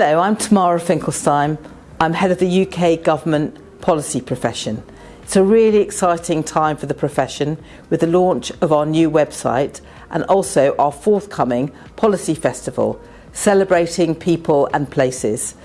Hello, I'm Tamara Finkelstein. I'm head of the UK Government Policy Profession. It's a really exciting time for the profession with the launch of our new website and also our forthcoming Policy Festival, celebrating people and places.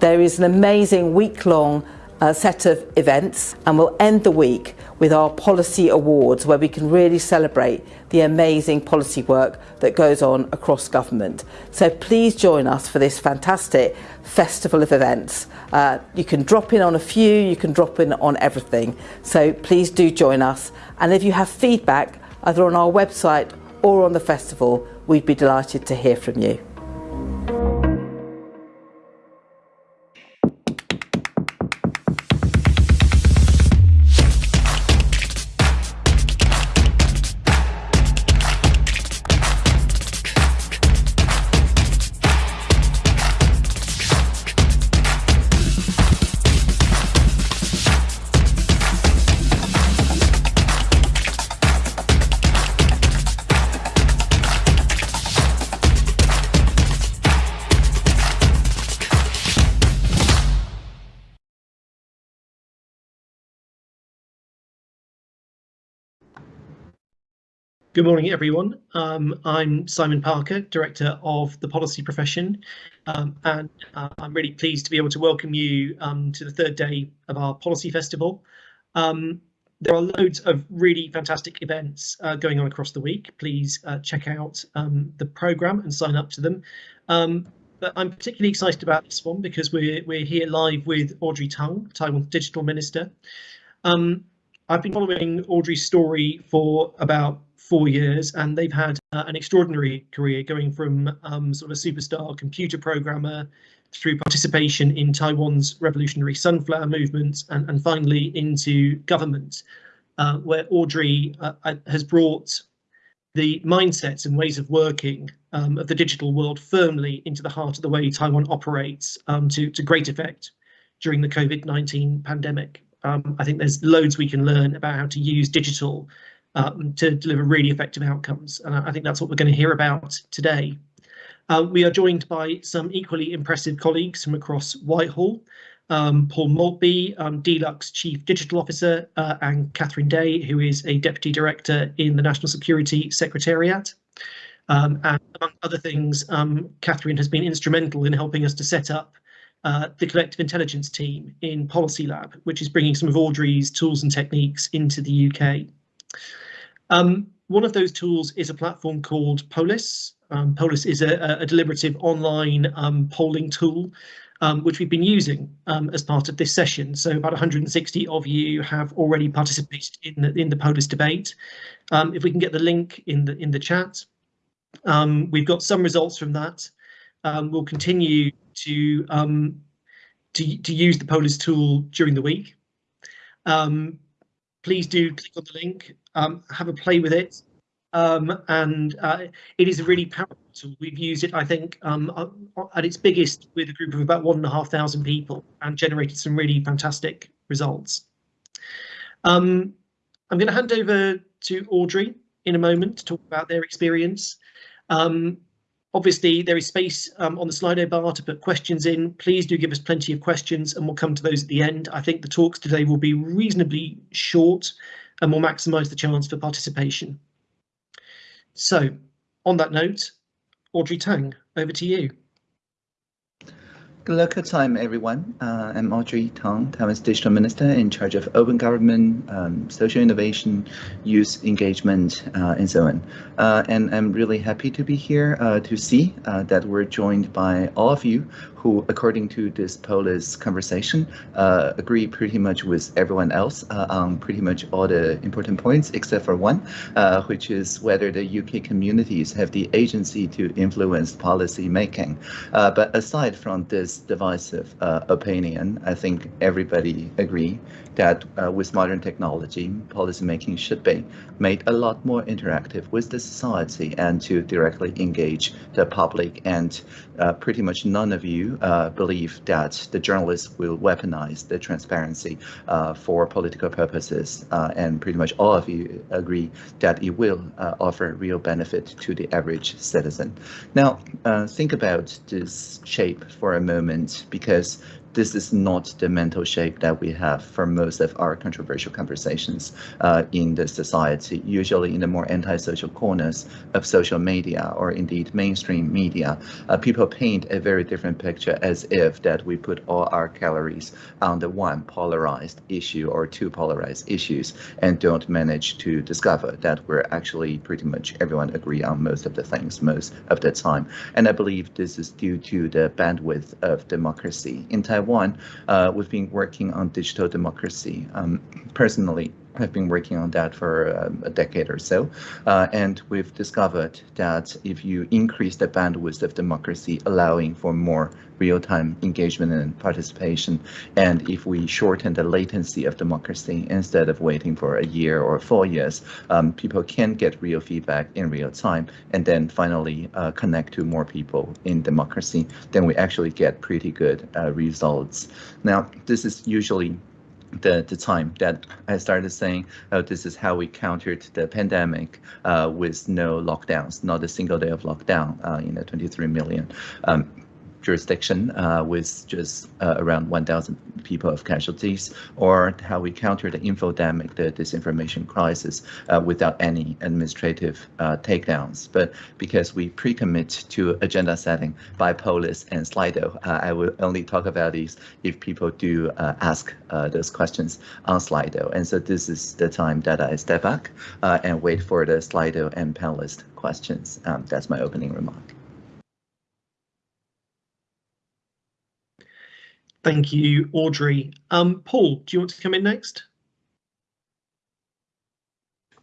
There is an amazing week-long uh, set of events and we'll end the week with our policy awards where we can really celebrate the amazing policy work that goes on across government. So please join us for this fantastic festival of events. Uh, you can drop in on a few, you can drop in on everything. So please do join us. And if you have feedback either on our website or on the festival, we'd be delighted to hear from you. Good morning, everyone. Um, I'm Simon Parker, Director of the Policy Profession, um, and uh, I'm really pleased to be able to welcome you um, to the third day of our Policy Festival. Um, there are loads of really fantastic events uh, going on across the week. Please uh, check out um, the programme and sign up to them. Um, but I'm particularly excited about this one because we're, we're here live with Audrey Tang, Taiwan's Digital Minister. I've been following Audrey's story for about four years, and they've had uh, an extraordinary career going from um, sort of a superstar computer programmer through participation in Taiwan's revolutionary sunflower movement and, and finally into government, uh, where Audrey uh, uh has brought the mindsets and ways of working um, of the digital world firmly into the heart of the way Taiwan operates um, to, to great effect during the COVID-19 pandemic. Um, I think there's loads we can learn about how to use digital um, to deliver really effective outcomes. And I think that's what we're going to hear about today. Uh, we are joined by some equally impressive colleagues from across Whitehall. Um, Paul Maltby, um, DLUHC's Chief Digital Officer, uh, and Catherine Day, who is a Deputy Director in the National Security Secretariat. Um, and among other things, um, Catherine has been instrumental in helping us to set up uh, the collective intelligence team in Policy Lab, which is bringing some of Audrey's tools and techniques into the UK. Um, one of those tools is a platform called Polis. Um, Polis is a, a deliberative online um, polling tool, um, which we've been using um, as part of this session. So about 160 of you have already participated in the, in the Polis debate. Um, if we can get the link in the in the chat, we've got some results from that. we'll continue to to, to use the Polis tool during the week. Um, please do click on the link, um, have a play with it. Um, and uh, it is a really powerful tool. We've used it, I think, um, uh, at its biggest with a group of about one and a half thousand people and generated some really fantastic results. Um, I'm going to hand over to Audrey in a moment to talk about their experience. Um, Obviously, there is space um, on the Slido bar to put questions in. Please do give us plenty of questions and we'll come to those at the end. I think the talks today will be reasonably short and will maximise the chance for participation. So, on that note, Audrey Tang, over to you. Luck time, everyone. Uh, I'm Audrey Tang, Taiwan's Digital Minister in charge of open government, um, social innovation, youth engagement, uh, and so on. Uh, and I'm really happy to be here uh, to see uh, that we're joined by all of you who, according to this Polis conversation, uh, agree pretty much with everyone else uh, on pretty much all the important points, except for one, uh, which is whether the UK communities have the agency to influence policy making. Uh, but aside from this divisive uh, opinion, I think everybody agree that uh, with modern technology, policy making should be made a lot more interactive with the society and to directly engage the public. And pretty much none of you uh, believe that the journalists will weaponize the transparency uh, for political purposes, uh, and pretty much all of you agree that it will uh, offer real benefit to the average citizen. Now, uh, think about this shape for a moment, because this is not the mental shape that we have for most of our controversial conversations uh, in the society, usually in the more antisocial corners of social media or indeed mainstream media. Uh, people paint a very different picture as if that we put all our calories on the one polarized issue or two polarized issues and don't manage to discover that we're actually pretty much everyone agree on most of the things most of the time. And I believe this is due to the bandwidth of democracy. In Taiwan, Taiwan, uh, we've been working on digital democracy. Um, personally, I've been working on that for um, a decade or so, uh, and we've discovered that if you increase the bandwidth of democracy, allowing for more real-time engagement and participation, and if we shorten the latency of democracy instead of waiting for a year or four years, um, people can get real feedback in real time, and then finally uh, connect to more people in democracy, then we actually get pretty good uh, results. Now, this is usually the, the time that I started saying, oh, this is how we countered the pandemic uh, with no lockdowns, not a single day of lockdown uh, in the 23 million. Um, jurisdiction uh, with just uh, around 1,000 people of casualties, or how we counter the infodemic, the disinformation crisis, uh, without any administrative uh, takedowns. But because we pre-commit to agenda setting by Polis and Slido, uh, I will only talk about these if people do uh, ask those questions on Slido. And so this is the time that I step back and wait for the Slido and panelist questions. Um, that's my opening remark. Thank you, Audrey. Um, Paul, do you want to come in next?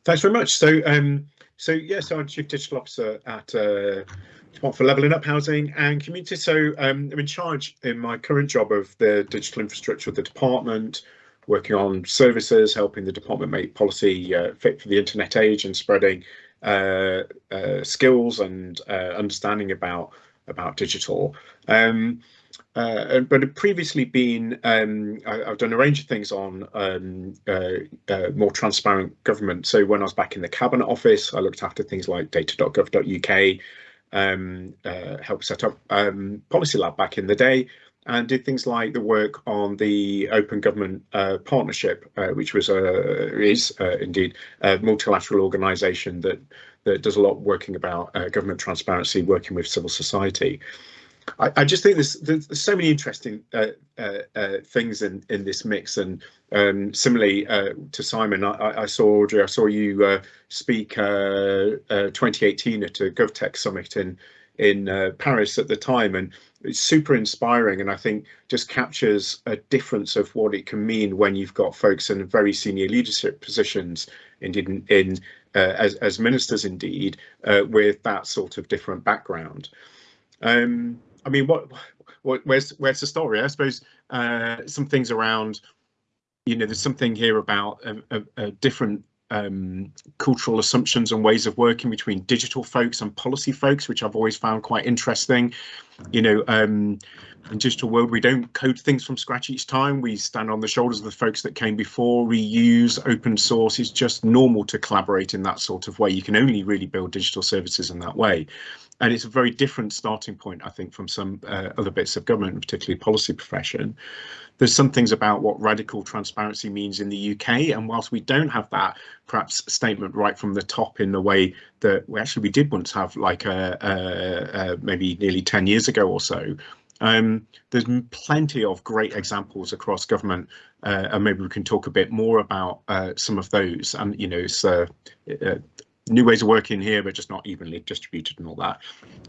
Thanks very much. So, um, so yes, I'm Chief Digital Officer at uh, for Levelling Up Housing and Community. So um, I'm in charge in my current job of the digital infrastructure of the department, working on services, helping the department make policy uh, fit for the internet age and spreading uh, uh skills and uh, understanding about about digital. Um, uh, but had previously been, um, I, have done a range of things on um, uh, uh, more transparent government. So when I was back in the Cabinet Office, I looked after things like data.gov.uk, um, uh, helped set up um, Policy Lab back in the day, and did things like the work on the Open Government uh, Partnership, uh, which was a is indeed a multilateral organisation that that does a lot working about government transparency, working with civil society. I, I just think there's, there's, so many interesting uh, uh, uh, things in in this mix, and um, similarly uh, to Simon, I, I, saw Audrey, I saw you uh, speak uh, 2018 at a GovTech summit in in Paris at the time, and it's super inspiring, and I think just captures a difference of what it can mean when you've got folks in very senior leadership positions, indeed in, in as as ministers, indeed, with that sort of different background. Um, I mean, what, what, where's, where's the story? I suppose uh, some things around, you know, there's something here about a, a, a different um, cultural assumptions and ways of working between digital folks and policy folks, which I've always found quite interesting. You know, um, in digital world, we don't code things from scratch each time. We stand on the shoulders of the folks that came before. We use open source. It's just normal to collaborate in that sort of way. You can only really build digital services in that way and it's a very different starting point, I think, from some uh, other bits of government, particularly policy profession. There's some things about what radical transparency means in the UK, and whilst we don't have that perhaps statement right from the top in the way that we actually we did once have, like a, a, a maybe nearly 10 years ago or so, um, there's plenty of great examples across government, uh, and maybe we can talk a bit more about uh, some of those. And you know, it's uh, new ways of working here, but just not evenly distributed and all that.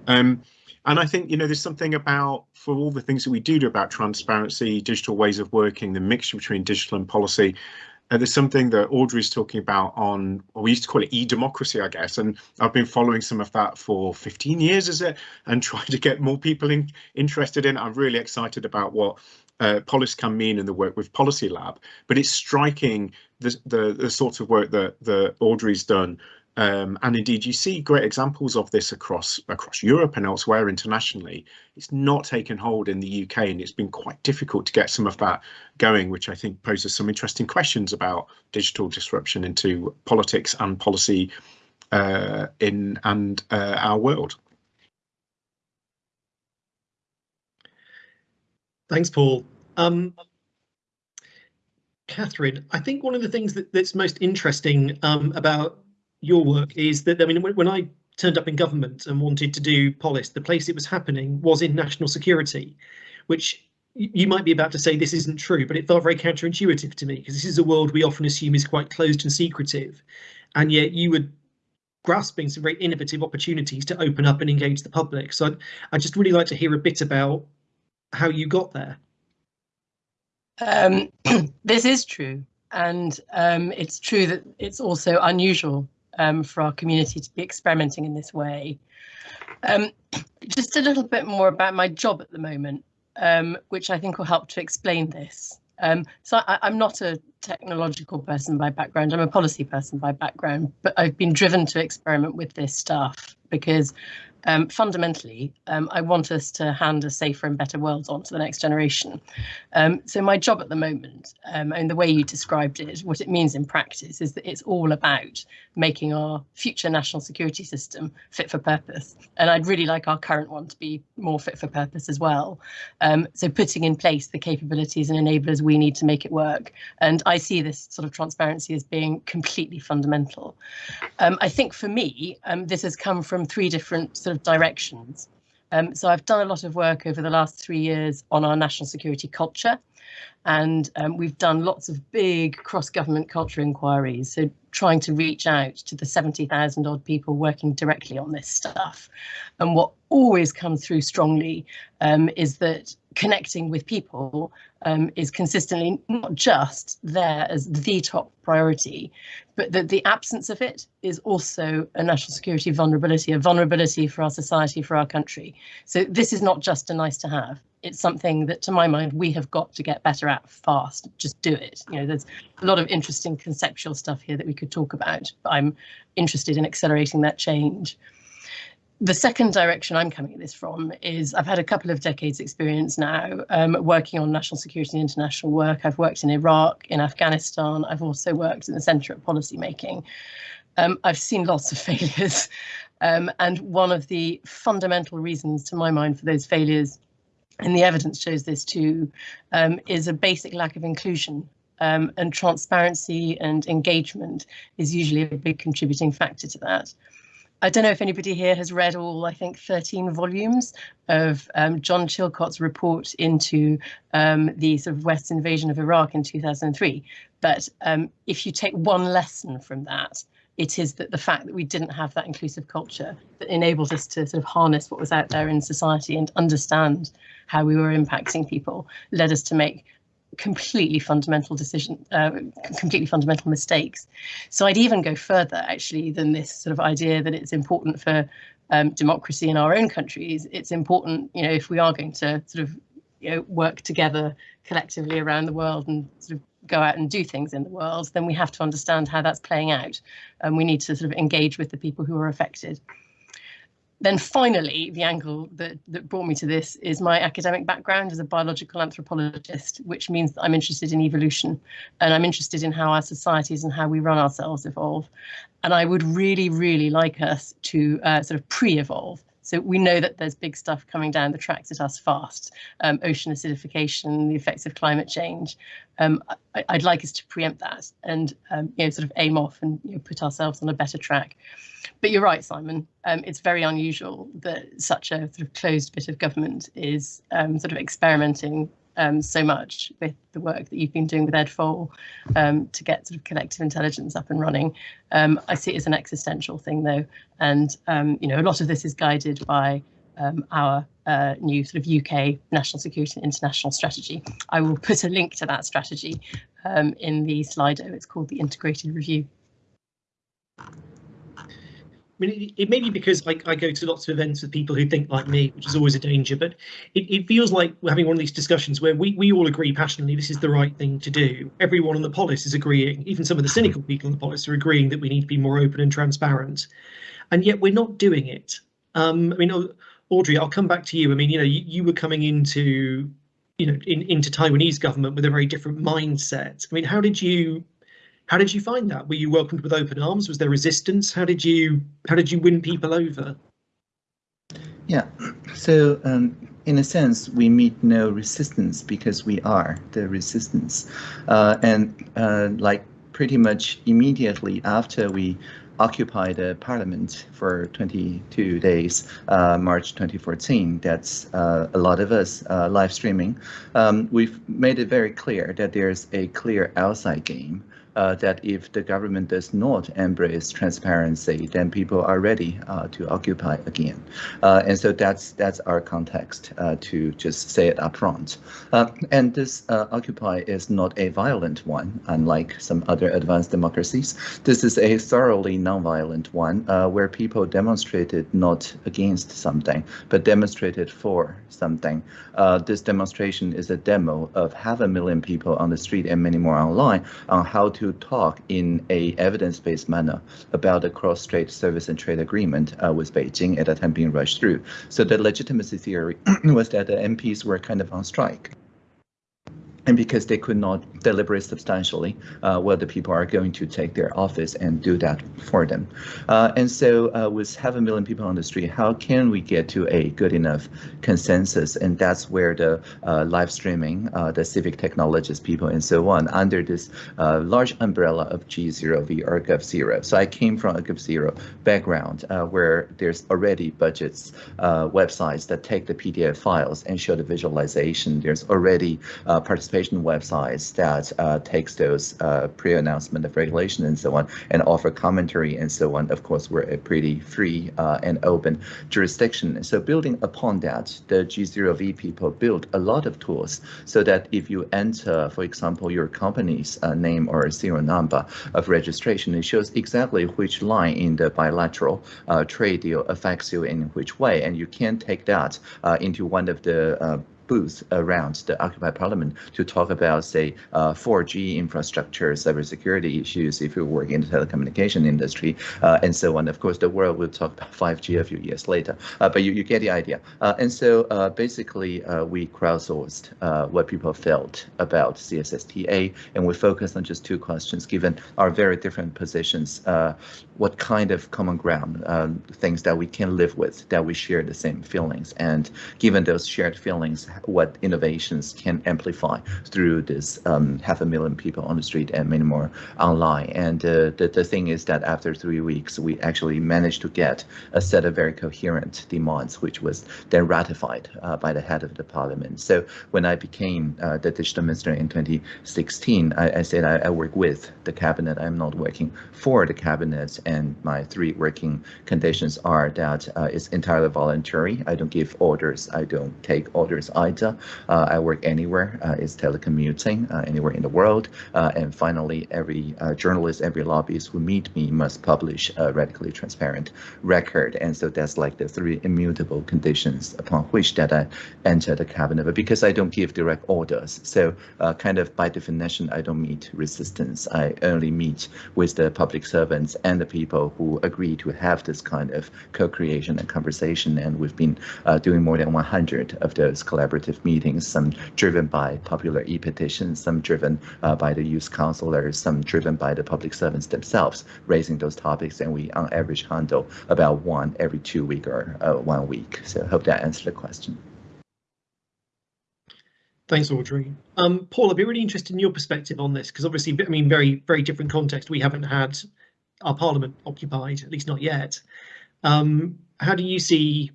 Um, and I think, you know, there's something about, for all the things that we do do about transparency, digital ways of working, the mixture between digital and policy, uh, there's something that Audrey's talking about on, well, we used to call it e-democracy, I guess, and I've been following some of that for 15 years, is it, and trying to get more people in, interested in. I'm really excited about what uh, Polis can mean in the work with Policy Lab, but it's striking the, the, the sorts of work that, the Audrey's done Um, and indeed, you see great examples of this across across Europe and elsewhere internationally. It's not taken hold in the UK, and it's been quite difficult to get some of that going, which I think poses some interesting questions about digital disruption into politics and policy uh, in and uh, our world. Thanks, Paul. Um, Catherine, I think one of the things that, that's most interesting um, about your work is that, I mean, when, I turned up in government and wanted to do Polis, the place it was happening was in national security, which you might be about to say this isn't true, but it felt very counterintuitive to me because this is a world we often assume is quite closed and secretive. And yet you were grasping some very innovative opportunities to open up and engage the public. So I'd, I'd just really like to hear a bit about how you got there. Um, this is true. And um, it's true that it's also unusual um, for our community to be experimenting in this way. Um, just a little bit more about my job at the moment, um, which I think will help to explain this. Um, so I, am not a technological person by background, I'm a policy person by background, but I've been driven to experiment with this stuff because um, fundamentally, um, I want us to hand a safer and better world on to the next generation. Um, so my job at the moment, um, and the way you described it, what it means in practice is that it's all about making our future national security system fit for purpose. And I'd really like our current one to be more fit for purpose as well. Um, so putting in place the capabilities and enablers we need to make it work. And I see this sort of transparency as being completely fundamental. Um, I think for me, this has come from three different sort of directions. Um, so I've done a lot of work over the last three years on our national security culture, and um, we've done lots of big cross-government culture inquiries. So trying to reach out to the 70,000 odd people working directly on this stuff. And what always comes through strongly um, is that connecting with people um, is consistently not just there as the top priority, but that the absence of it is also a national security vulnerability, a vulnerability for our society, for our country. So this is not just a nice to have. It's something that, to my mind, we have got to get better at fast. Just do it. You know, there's a lot of interesting conceptual stuff here that we could talk about, but I'm interested in accelerating that change the second direction I'm coming at this from is I've had a couple of decades experience now um, working on national security and international work. I've worked in Iraq, in Afghanistan. I've also worked in the Centre of Policy Making. Um, I've seen lots of failures. Um, and one of the fundamental reasons to my mind for those failures, and the evidence shows this too, um, is a basic lack of inclusion um, and transparency and engagement is usually a big contributing factor to that. I don't know if anybody here has read all, I think, 13 volumes of um, John Chilcot's report into um, the sort of West's invasion of Iraq in 2003. But um, if you take one lesson from that, it is that the fact that we didn't have that inclusive culture that enabled us to sort of harness what was out there in society and understand how we were impacting people led us to make completely fundamental decision, uh, completely fundamental mistakes. So I'd even go further actually than this sort of idea that it's important for um, democracy in our own countries. It's important, you know, if we are going to sort of you know, work together collectively around the world and sort of go out and do things in the world, then we have to understand how that's playing out. And we need to sort of engage with the people who are affected then finally, the angle that, that brought me to this is my academic background as a biological anthropologist, which means that I'm interested in evolution and I'm interested in how our societies and how we run ourselves evolve. And I would really, really like us to uh, sort of pre-evolve. So we know that there's big stuff coming down the tracks at us fast, um, ocean acidification, the effects of climate change. Um, I, would like us to preempt that and um, you know sort of aim off and you know, put ourselves on a better track. But you're right, Simon. Um, it's very unusual that such a sort of closed bit of government is um, sort of experimenting um, so much with the work that you've been doing with Ed Fol um, to get sort of collective intelligence up and running. Um, I see it as an existential thing though, and um, you know a lot of this is guided by um, our uh, new sort of UK national security and international strategy. I will put a link to that strategy um, in the Slido. It's called the Integrated Review. Mean, it, it may be because I, I go to lots of events with people who think like me, which is always a danger, but it, it feels like we're having one of these discussions where we, we all agree passionately this is the right thing to do. Everyone on the polis is agreeing, even some of the cynical people on the polis are agreeing that we need to be more open and transparent. And yet we're not doing it. Um, I mean, Audrey, I'll come back to you. I mean, you know, you, you were coming into, you know, in, into Taiwanese government with a very different mindset. I mean, how did you how did you find that? Were you welcomed with open arms? Was there resistance? How did you how did you win people over? Yeah, so um, in a sense, we meet no resistance because we are the resistance. Uh, and uh, like pretty much immediately after we occupied the parliament for 22 days, uh, March 2014. That's uh, a lot of us uh, live streaming. Um, we've made it very clear that there's a clear outside game uh, that if the government does not embrace transparency, then people are ready uh, to occupy again. Uh, and so that's that's our context uh, to just say it upfront. Uh, and this uh, occupy is not a violent one, unlike some other advanced democracies. This is a thoroughly non-violent one where people demonstrated not against something, but demonstrated for something. this demonstration is a demo of half a million people on the street and many more online on how to to talk in a evidence-based manner about the cross-strait service and trade agreement uh, with Beijing at that time being rushed through. So the legitimacy theory was that the MPs were kind of on strike and because they could not deliberate substantially uh, whether people are going to take their office and do that for them. Uh, and so uh, with half a million people on the street, how can we get to a good enough consensus? And that's where the uh, live streaming, uh, the civic technologists people and so on, under this uh, large umbrella of G0V or Gov0. So I came from a Gov0 background where there's already budgets, websites that take the PDF files and show the visualization. There's already participation participation websites that uh, takes those uh, pre-announcement of regulation and so on and offer commentary and so on. Of course, we're a pretty free uh, and open jurisdiction. So building upon that, the G0V people built a lot of tools so that if you enter, for example, your company's name or serial number of registration, it shows exactly which line in the bilateral trade deal affects you in which way, and you can take that into one of the booth around the Occupy Parliament to talk about, say, uh, 4G infrastructure, cybersecurity issues if you work in the telecommunication industry, uh, and so on. Of course, the world will talk about 5G a few years later, uh, but you, you get the idea. Uh, and so uh, basically, uh, we crowdsourced what people felt about CSSTA, and we focused on just two questions, given our very different positions, what kind of common ground, things that we can live with, that we share the same feelings, and given those shared feelings, what innovations can amplify through this um, half a million people on the street and many more online. And uh, the, the thing is that after three weeks, we actually managed to get a set of very coherent demands, which was then ratified uh, by the head of the parliament. So when I became uh, the digital minister in 2016, I, I said I, I, work with the cabinet. I'm not working for the cabinet. And my three working conditions are that uh, it's entirely voluntary. I don't give orders. I don't take orders either uh, I work anywhere. Uh, it's telecommuting uh, anywhere in the world. and finally, every journalist, every lobbyist who meet me must publish a radically transparent record. And so that's like the three immutable conditions upon which that I enter the cabinet. But because I don't give direct orders, so kind of by definition, I don't meet resistance. I only meet with the public servants and the people who agree to have this kind of co-creation and conversation. And we've been uh, doing more than 100 of those collaborative collaborative meetings, some driven by popular e-petitions, some driven uh, by the youth counselors, some driven by the public servants themselves, raising those topics. And we, on average, handle about one every two week or uh, one week. So I hope that answered the question. Thanks, Audrey. Um, Paul, I'd be really interested in your perspective on this, because obviously, I mean, very, very different context. We haven't had our parliament occupied, at least not yet. Um, how do you see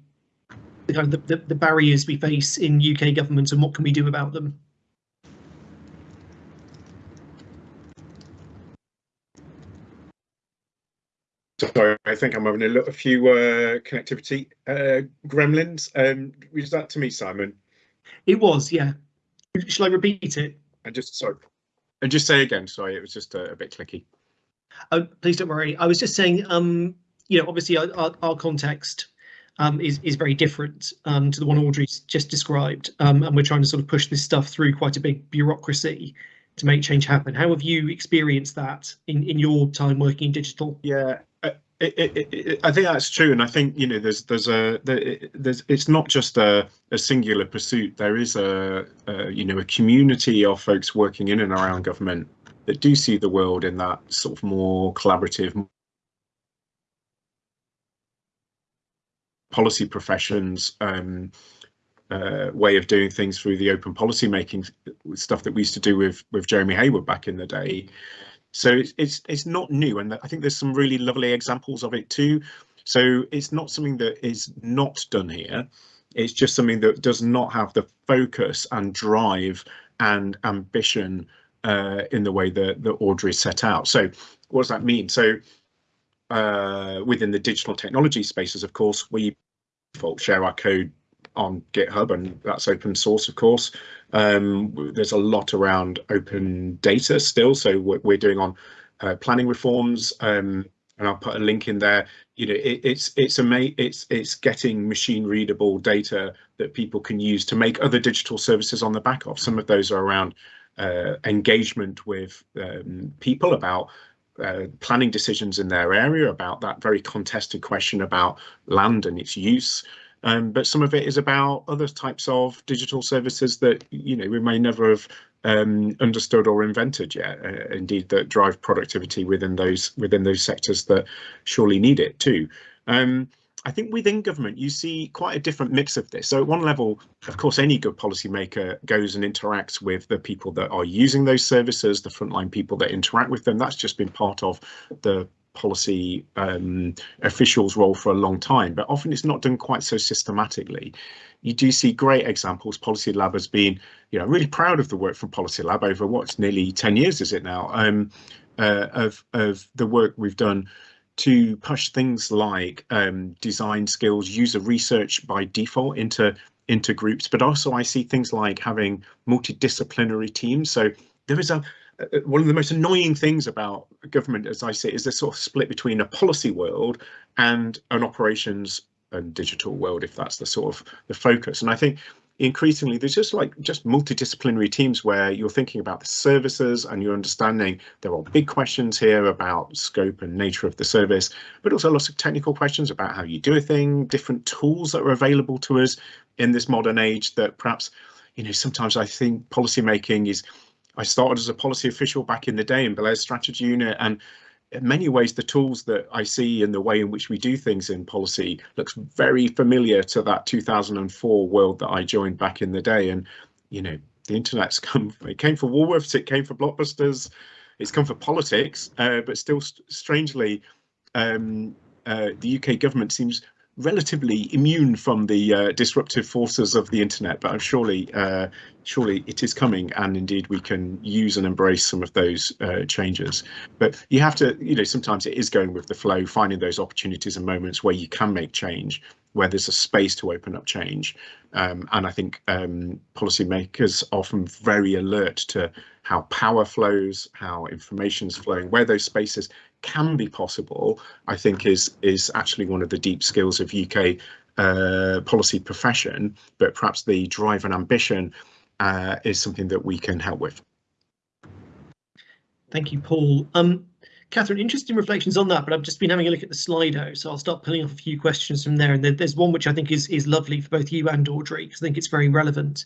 the kind of the, the, the barriers we face in UK government and what can we do about them? Sorry, I think I'm having a, look, a few uh, connectivity uh, gremlins. Um, was that to me, Simon? It was, yeah. Shall I repeat it? And just sorry, and just say again. Sorry, it was just a, a bit clicky. Oh, please don't worry. I was just saying, um, you know, obviously our, our, our context um, is is very different um, to the one Audrey's just described, um, and we're trying to sort of push this stuff through quite a big bureaucracy to make change happen. How have you experienced that in in your time working in digital? Yeah. It, it, it, I think that's true, and I think you know there's there's a there's it's not just a, a singular pursuit. There is a, a you know a community of folks working in and around government that do see the world in that sort of more collaborative, policy professions um, uh, way of doing things through the open policy making stuff that we used to do with with Jeremy Heywood back in the day. So it's it's it's not new, and I think there's some really lovely examples of it too. So it's not something that is not done here. It's just something that does not have the focus and drive and ambition uh, in the way that, that Audrey set out. So what does that mean? So uh, within the digital technology spaces, of course, we default share our code on GitHub, and that's open source, of course. Um, there's a lot around open data still, so what we're doing on uh, planning reforms, um, and I'll put a link in there. You know, it, it's it's ama- it's it's getting machine readable data that people can use to make other digital services on the back of. Some of those are around uh, engagement with um, people about uh, planning decisions in their area, about that very contested question about land and its use. Um, but some of it is about other types of digital services that you know we may never have um, understood or invented yet. Uh, indeed, that drive productivity within those within those sectors that surely need it too. Um, I think within government you see quite a different mix of this. So at one level, of course, any good policymaker goes and interacts with the people that are using those services, the frontline people that interact with them. That's just been part of the policy um, officials role for a long time, but often it's not done quite so systematically. You do see great examples. Policy Lab has been, you know, really proud of the work from Policy Lab over what's nearly 10 years, is it now, um, uh, of, of the work we've done to push things like um, design skills, user research by default into into groups, but also I see things like having multidisciplinary teams. So there is a one of the most annoying things about government, as I say, is this sort of split between a policy world and an operations and digital world, if that's the sort of the focus. And I think increasingly there's just like just multidisciplinary teams where you're thinking about the services and you're understanding there are big questions here about scope and nature of the service but also lots of technical questions about how you do a thing different tools that are available to us in this modern age that perhaps you know sometimes i think policy making is i started as a policy official back in the day in Blair's strategy unit and in many ways, the tools that I see and the way in which we do things in policy looks very familiar to that 2004 world that I joined back in the day. And, you know, the internet's come, it came for Woolworths, it came for Blockbusters, it's come for politics, uh, but still st strangely, um, uh, the UK government seems relatively immune from the uh, disruptive forces of the internet, but I'm surely, uh, surely it is coming, and indeed we can use and embrace some of those uh, changes. But you have to, you know, sometimes it is going with the flow, finding those opportunities and moments where you can make change, where there's a space to open up change. Um, and I think um, policymakers are often very alert to how power flows, how information is flowing, where those spaces can be possible, I think is is actually one of the deep skills of UK uh, policy profession, but perhaps the drive and ambition uh, is something that we can help with. Thank you, Paul. Um, Catherine, interesting reflections on that, but I've just been having a look at the Slido, so I'll start pulling off a few questions from there. And there's one which I think is is lovely for both you and Audrey, because I think it's very relevant.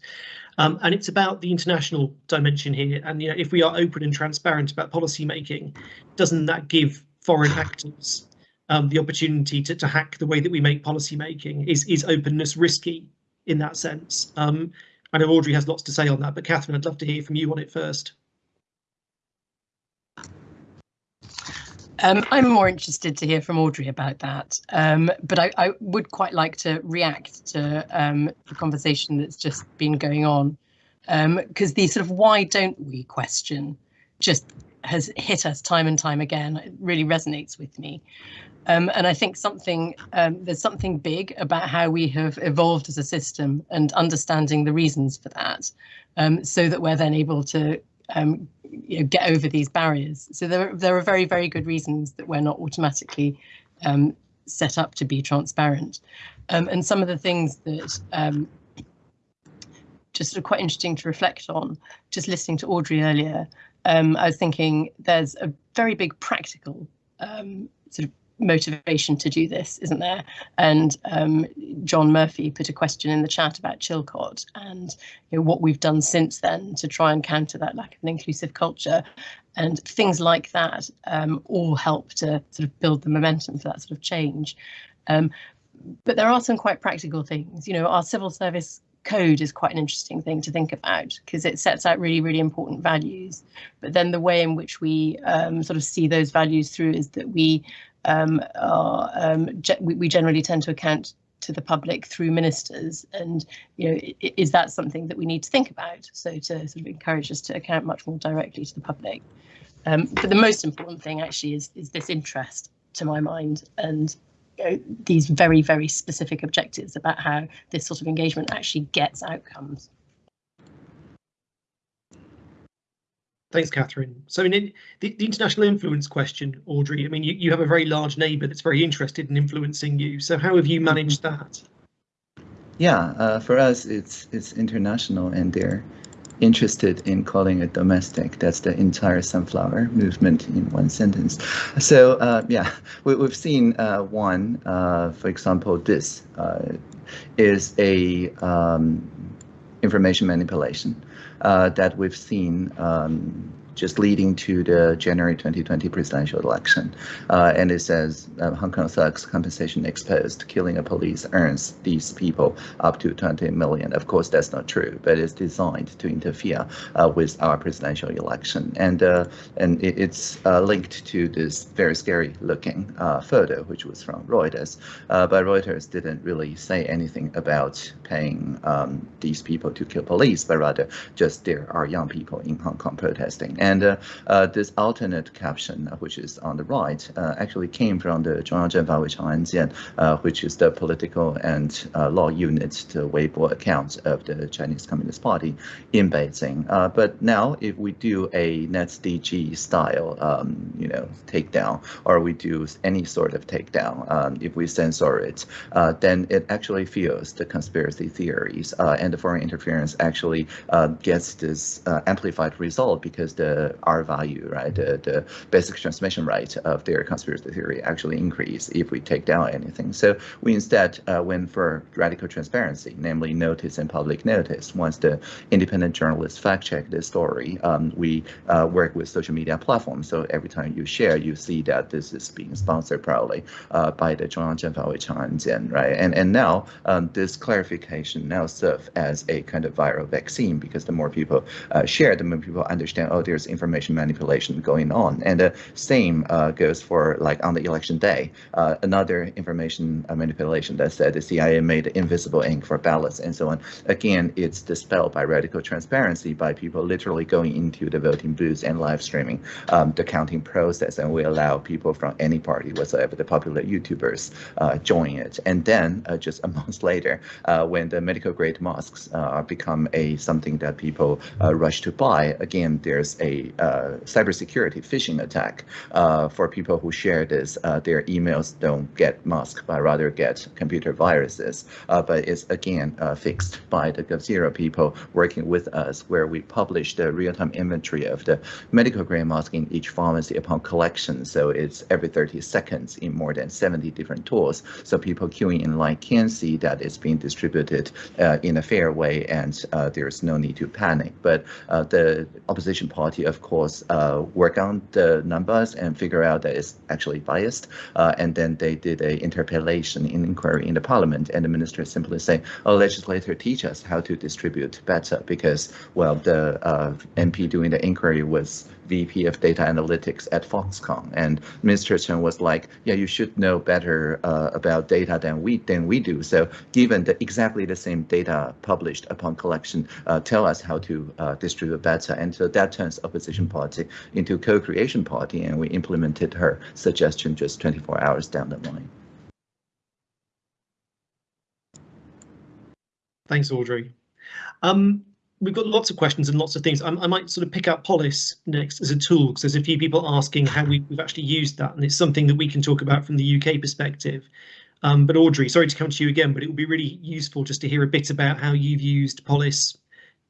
Um, and it's about the international dimension here. And you know, if we are open and transparent about policy making, doesn't that give foreign actors um, the opportunity to, to hack the way that we make policy making? Is is openness risky in that sense? Um, I know Audrey has lots to say on that, but Catherine, I'd love to hear from you on it first. Um, I'm more interested to hear from Audrey about that, um, but I, I, would quite like to react to um, the conversation that's just been going on, because um, the sort of why don't we question just has hit us time and time again. It really resonates with me. Um, and I think something um, there's something big about how we have evolved as a system and understanding the reasons for that, so that we're then able to um, you know, get over these barriers. So there, there are very, very good reasons that we're not automatically um, set up to be transparent. Um, and some of the things that um, just sort of quite interesting to reflect on, just listening to Audrey earlier, um, I was thinking there's a very big practical um, sort of motivation to do this, isn't there? And um, John Murphy put a question in the chat about Chilcot and you know, what we've done since then to try and counter that lack of an inclusive culture. And things like that um, all help to sort of build the momentum for that sort of change. Um, but there are some quite practical things. You know, our civil service code is quite an interesting thing to think about because it sets out really, really important values. But then the way in which we um, sort of see those values through is that we um, are um, we, we, generally tend to account to the public through ministers. And you know is that something that we need to think about? So to sort of encourage us to account much more directly to the public. Um, but the most important thing actually is is this interest to my mind and you know, these very very specific objectives about how this sort of engagement actually gets outcomes Thanks, Catherine. So, in the, the, international influence question, Audrey, I mean, you, you have a very large neighbour that's very interested in influencing you. So, how have you managed that? Yeah, uh, for us, it's it's international, and they're interested in calling it domestic. That's the entire sunflower movement in one sentence. So, uh, yeah, we, have seen uh, one, uh, for example, this uh, is a um, information manipulation that we've seen um, just leading to the January 2020 presidential election. Uh, and it says uh, Hong Kong thugs compensation exposed, killing a police earns these people up to 20 million. Of course, that's not true, but it's designed to interfere uh, with our presidential election. And uh, and it, it's uh, linked to this very scary looking uh, photo, which was from Reuters. but Reuters didn't really say anything about paying um, these people to kill police, but rather just there are young people in Hong Kong protesting. And and uh, uh, this alternate caption, uh, which is on the right, actually came from the Zhongyang which is the political and law unit, the Weibo accounts of the Chinese Communist Party in Beijing. but now, if we do a NetzDG style, um, you know, takedown, or we do any sort of takedown, um, if we censor it, then it actually fuels the conspiracy theories and the foreign interference actually uh, gets this uh, amplified result because the our R value, right? The, the basic transmission rate of their conspiracy theory actually increase if we take down anything. So we instead uh, went for radical transparency, namely notice and public notice. Once the independent journalists fact check this story, um, we uh, work with social media platforms. So every time you share, you see that this is being sponsored probably uh, by the Zhongyang Zhenfaowei Changjian, right? And and now um, this clarification now serves as a kind of viral vaccine because the more people uh, share, the more people understand. Oh, there's information manipulation going on. And the same uh, goes for like on the election day, uh, another information uh, manipulation that said the CIA made invisible ink for ballots and so on. Again, it's dispelled by radical transparency by people literally going into the voting booths and live streaming um, the counting process. And we allow people from any party whatsoever, the popular YouTubers, uh, join it. And then uh, just a month later, uh, when the medical grade masks uh, become a something that people rush to buy, again, there's a uh, cybersecurity phishing attack uh, for people who share this. Uh, their emails don't get masked, but rather get computer viruses. Uh, but it's again uh, fixed by the GovZero people working with us, where we publish the real-time inventory of the medical grade mask in each pharmacy upon collection. So it's every 30 seconds in more than 70 different tools. So people queuing in line can see that it's being distributed uh, in a fair way, and there's no need to panic. But the opposition party of course, uh, work on the numbers and figure out that it's actually biased. Uh, and then they did a interpellation in inquiry in the parliament, and the minister simply say, "Oh, legislator, teach us how to distribute better," because well, the uh, MP doing the inquiry was VP of Data Analytics at Foxconn, and Mr. Chen was like, "Yeah, you should know better uh, about data than we than we do. So, given the exactly the same data published upon collection, uh, tell us how to uh, distribute better." And so that turns opposition party into co-creation party, and we implemented her suggestion just 24 hours down the line. Thanks, Audrey. Um, we've got lots of questions and lots of things. I, I might sort of pick out Polis next as a tool because there's a few people asking how we, have actually used that, and it's something that we can talk about from the UK perspective. Um, but Audrey, sorry to come to you again, but it would be really useful just to hear a bit about how you've used Polis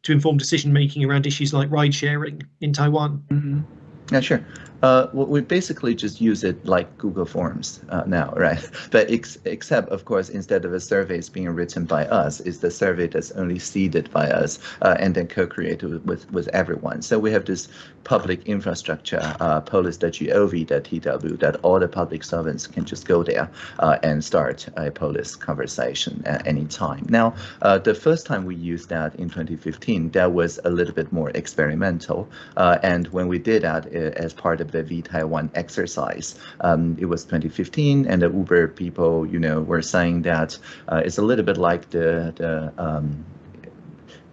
to inform decision making around issues like ride sharing in Taiwan. Mm -hmm. Yeah, sure. Uh, we basically just use it like Google Forms uh, now, right? But ex except, of course, instead of a survey being written by us, is the survey that's only seeded by us uh, and then co-created with, with, with everyone. So we have this public infrastructure, uh, polis.gov.tw, that all the public servants can just go there uh, and start a Polis conversation at any time. Now, uh, the first time we used that in 2015, that was a little bit more experimental. Uh, and when we did that as part of the vTaiwan exercise. Um, it was 2015, and the Uber people, you know, were saying that uh, it's a little bit like the the um,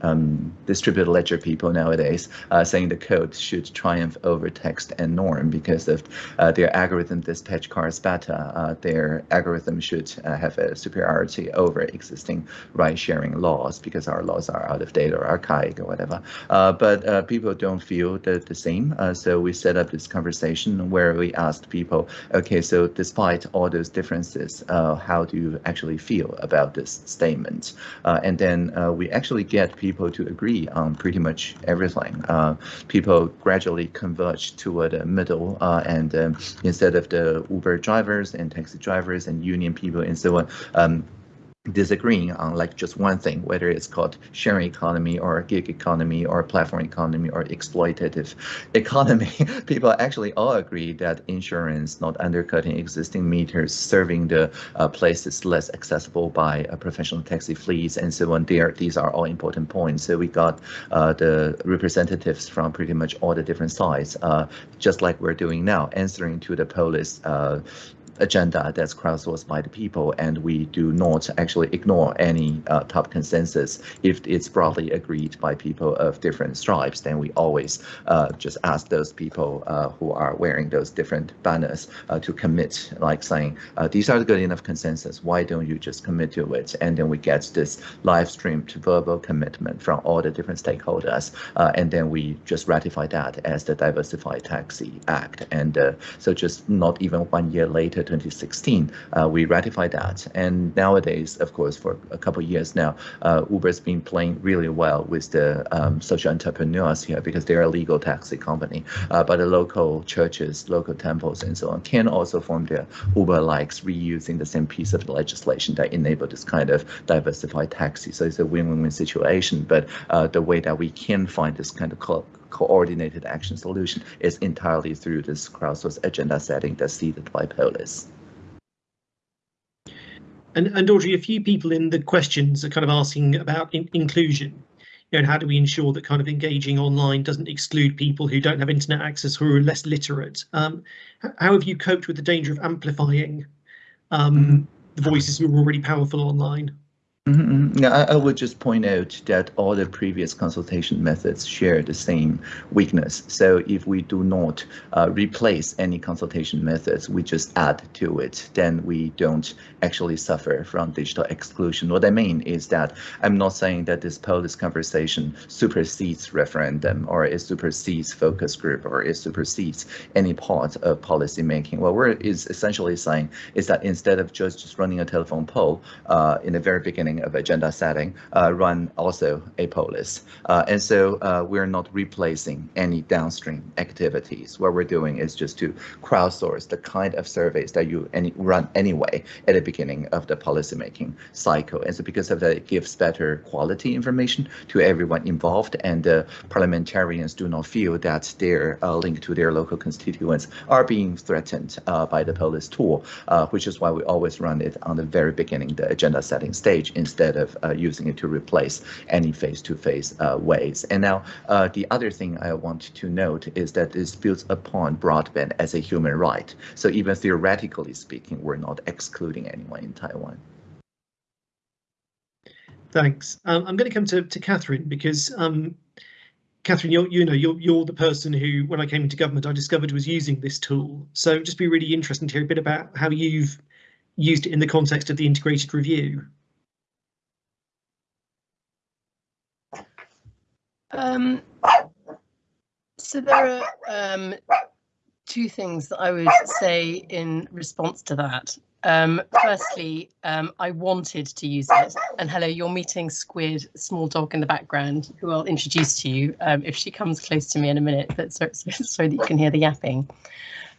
um, distributed ledger people nowadays uh, saying the code should triumph over text and norm because of uh, their algorithm dispatch cars better. Uh, their algorithm should uh, have a superiority over existing ride sharing laws because our laws are out of date or archaic or whatever. Uh, but uh, people don't feel the, the same. so we set up this conversation where we asked people, okay, so despite all those differences, how do you actually feel about this statement? and then we actually get people people to agree on pretty much everything. Uh, people gradually converge toward a middle, uh, and um, instead of the Uber drivers and taxi drivers and union people and so on, um, disagreeing on like just one thing, whether it's called sharing economy or gig economy or platform economy or exploitative economy, people actually all agree that insurance not undercutting existing meters, serving the uh, places less accessible by uh, professional taxi fleets and so on. There, these are all important points. So we got uh, the representatives from pretty much all the different sides, uh, just like we're doing now, answering to the Polis uh, agenda that's crowdsourced by the people, and we do not actually ignore any uh, top consensus. If it's broadly agreed by people of different stripes, then we always uh, just ask those people uh, who are wearing those different banners uh, to commit, like saying, uh, these are the good enough consensus, why don't you just commit to it? And then we get this live streamed verbal commitment from all the different stakeholders, uh, and then we just ratify that as the Diversified Taxi Act. And so just not even one year later, 2016, uh, we ratified that. And nowadays, of course, for a couple of years now, uh, Uber's been playing really well with the um, social entrepreneurs here because they're a legal taxi company. Uh, but the local churches, local temples, and so on can also form their Uber likes, reusing the same piece of legislation that enable this kind of diversified taxi. So it's a win-win situation. But the way that we can find this kind of coordinated action solution is entirely through this crowdsourced agenda setting that's seeded by Polis. And, and Audrey, a few people in the questions are kind of asking about in inclusion. You know, and how do we ensure that kind of engaging online doesn't exclude people who don't have internet access who are less literate? Um, how have you coped with the danger of amplifying um, mm -hmm. the voices who are already powerful online? Mm -hmm. I, I, would just point out that all the previous consultation methods share the same weakness. So if we do not uh, replace any consultation methods, we just add to it, then we don't actually suffer from digital exclusion. What I mean is that I'm not saying that this poll, Polis conversation supersedes referendum or it supersedes focus group or it supersedes any part of policy making. What we're is essentially saying is that instead of just, just running a telephone poll uh, in the very beginning of agenda setting uh, run also a polis. Uh, and so uh, we're not replacing any downstream activities. What we're doing is just to crowdsource the kind of surveys that you any, run anyway at the beginning of the policymaking cycle. And so because of that, it gives better quality information to everyone involved and uh, parliamentarians do not feel that their uh, link to their local constituents are being threatened uh, by the Polis tool, which is why we always run it on the very beginning, the agenda setting stage in instead of uh, using it to replace any face-to-face -face, uh, ways. And now uh, the other thing I want to note is that this builds upon broadband as a human right. So even theoretically speaking, we're not excluding anyone in Taiwan. Thanks. Um, I'm going to come to, to Catherine because um, Catherine, you're, you know, you're, you're the person who, when I came into government, I discovered was using this tool. So just be really interesting to hear a bit about how you've used it in the context of the integrated review. Um, so there are um, two things that I would say in response to that. Um, firstly, um, I wanted to use it. And hello, you're meeting Squid, small dog in the background, who I'll introduce to you um, if she comes close to me in a minute, but so, so, so that you can hear the yapping.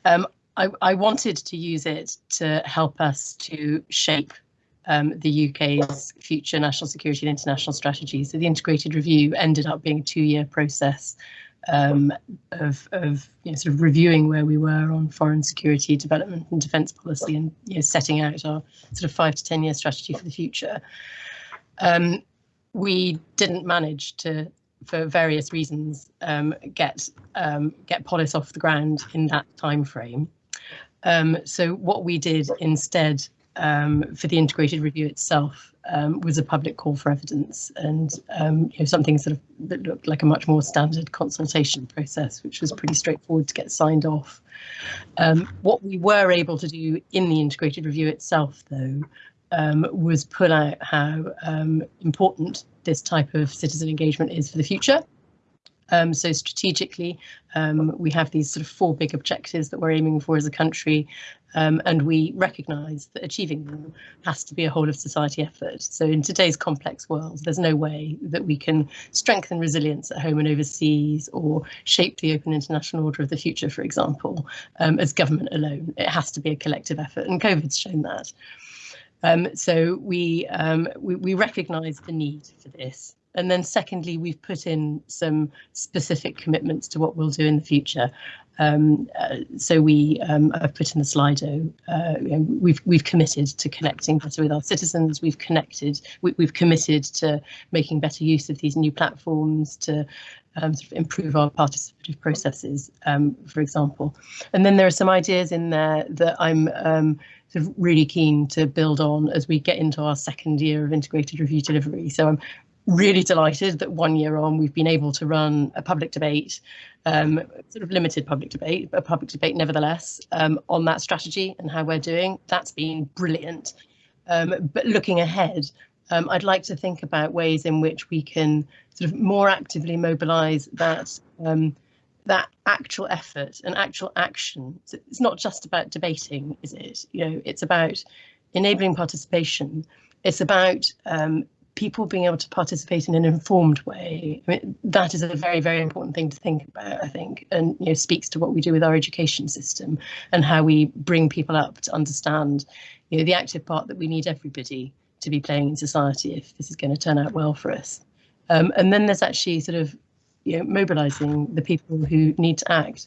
Um, I, I, wanted to use it to help us to shape um, the UK's future national security and international strategy. So the integrated review ended up being a two-year process um, of, of you know, sort of reviewing where we were on foreign security, development and defence policy and you know, setting out our sort of five to 10 year strategy for the future. Um, we didn't manage to, for various reasons, um, get um, get Polis off the ground in that time frame. Um, so what we did instead um, for the integrated review itself um, was a public call for evidence and um, you know, something sort of that looked like a much more standard consultation process, which was pretty straightforward to get signed off. Um, what we were able to do in the integrated review itself, though, um, was pull out how um, important this type of citizen engagement is for the future um, so strategically, um, we have these sort of four big objectives that we're aiming for as a country, um, and we recognise that achieving them has to be a whole of society effort. So in today's complex world, there's no way that we can strengthen resilience at home and overseas or shape the open international order of the future, for example, um, as government alone. It has to be a collective effort, and COVID's shown that. Um, so we, um, we, we recognise the need for this. And then secondly, we've put in some specific commitments to what we'll do in the future. Um, uh, so we, um, I've put in the Slido, uh, we've we've committed to connecting better with our citizens. We've connected, we, have committed to making better use of these new platforms to um, sort of improve our participative processes, um, for example. And then there are some ideas in there that I'm um, sort of really keen to build on as we get into our second year of integrated review delivery. So I'm really delighted that one year on we've been able to run a public debate, um, sort of limited public debate, but a public debate nevertheless, um, on that strategy and how we're doing. That's been brilliant. Um, but looking ahead, um, I'd like to think about ways in which we can sort of more actively mobilise that um, that actual effort and actual action. So it's not just about debating, is it? You know, it's about enabling participation. It's about um, people being able to participate in an informed way, I mean, that is a very, very important thing to think about, I think, and you know, speaks to what we do with our education system and how we bring people up to understand you know, the active part that we need everybody to be playing in society if this is going to turn out well for us. Um, and then there's actually sort of you know, mobilising the people who need to act.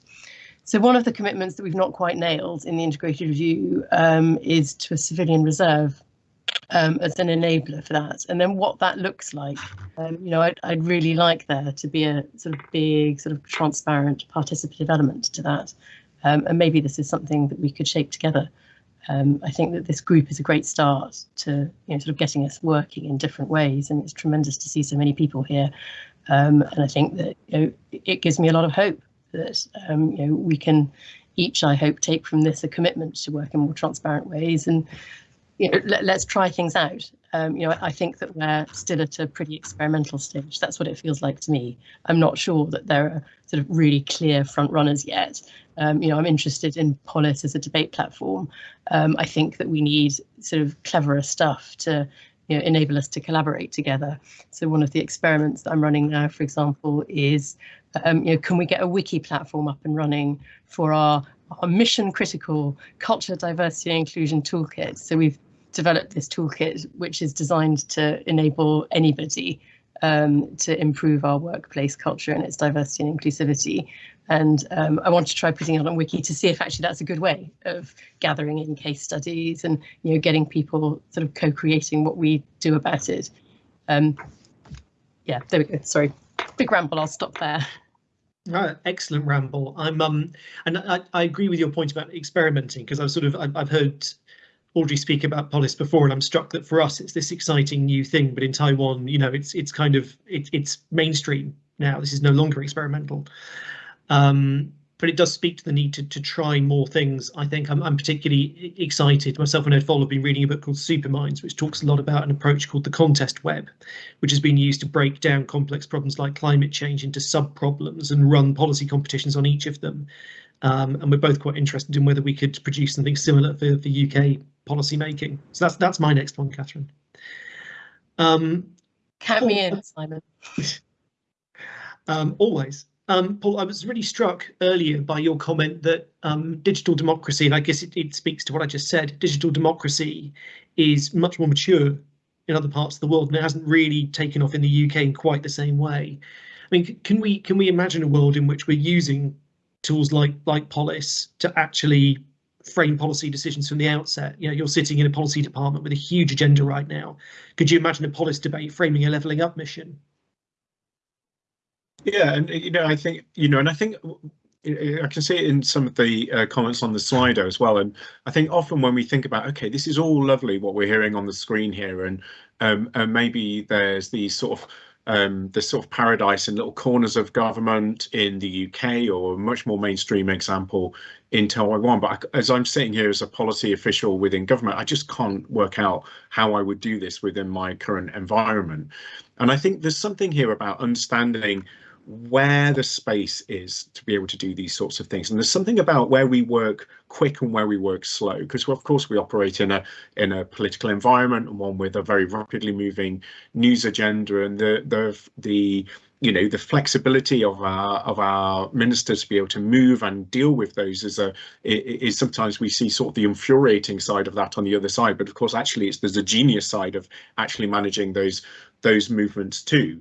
So one of the commitments that we've not quite nailed in the integrated review um, is to a civilian reserve um, as an enabler for that. And then what that looks like, um, you know, I'd, I'd, really like there to be a sort of big, sort of transparent participative element to that. Um, and maybe this is something that we could shape together. Um, I think that this group is a great start to, you know, sort of getting us working in different ways. And it's tremendous to see so many people here. Um, and I think that, you know, it gives me a lot of hope that, um, you know, we can each, I hope, take from this a commitment to work in more transparent ways and you know, let, us try things out. Um, you know, I think that we're still at a pretty experimental stage. That's what it feels like to me. I'm not sure that there are sort of really clear front runners yet. Um, you know, I'm interested in Polis as a debate platform. Um, I think that we need sort of cleverer stuff to you know, enable us to collaborate together. So one of the experiments that I'm running now, for example, is um, you know, can we get a wiki platform up and running for our, our mission critical culture, diversity and inclusion toolkit. So we've developed this toolkit, which is designed to enable anybody um, to improve our workplace culture and its diversity and inclusivity. And um, I want to try putting it on Wiki to see if actually that's a good way of gathering in case studies and you know getting people sort of co-creating what we do about it. Um, yeah, there we go. Sorry, big ramble. I'll stop there. Excellent ramble. I'm um, and I, I agree with your point about experimenting because I've sort of I've, I've heard Audrey speak about Polis before, and I'm struck that for us it's this exciting new thing, but in Taiwan, you know, it's it's kind of it, it's mainstream now. This is no longer experimental. Um, but it does speak to the need to, to try more things. I think I'm, I'm particularly excited. Myself and Ed Foll have been reading a book called Superminds, which talks a lot about an approach called the contest web, which has been used to break down complex problems like climate change into sub problems and run policy competitions on each of them. Um, and we're both quite interested in whether we could produce something similar for, the UK policy making. So that's that's my next one, Catherine. Um, Count me in, Simon. um, always. Um, Paul, I was really struck earlier by your comment that um, digital democracy, and I guess it, it, speaks to what I just said, digital democracy is much more mature in other parts of the world and it hasn't really taken off in the UK in quite the same way. I mean, can we can we imagine a world in which we're using tools like like Polis to actually frame policy decisions from the outset? You know, you're sitting in a policy department with a huge agenda right now. Could you imagine a policy debate framing a levelling up mission? Yeah, and you know, I think you know, and I think I can see it in some of the uh, comments on the Slido as well. And I think often when we think about, okay, this is all lovely what we're hearing on the screen here, and um, and maybe there's these sort of um, the sort of paradise in little corners of government in the UK or a much more mainstream example in Taiwan. But I, as I'm sitting here as a policy official within government, I just can't work out how I would do this within my current environment. And I think there's something here about understanding where the space is to be able to do these sorts of things. And there's something about where we work quick and where we work slow because of course we operate in a in a political environment and one with a very rapidly moving news agenda and the the the you know the flexibility of our of our ministers to be able to move and deal with those is a is sometimes we see sort of the infuriating side of that on the other side. But of course actually it's there's a genius side of actually managing those those movements too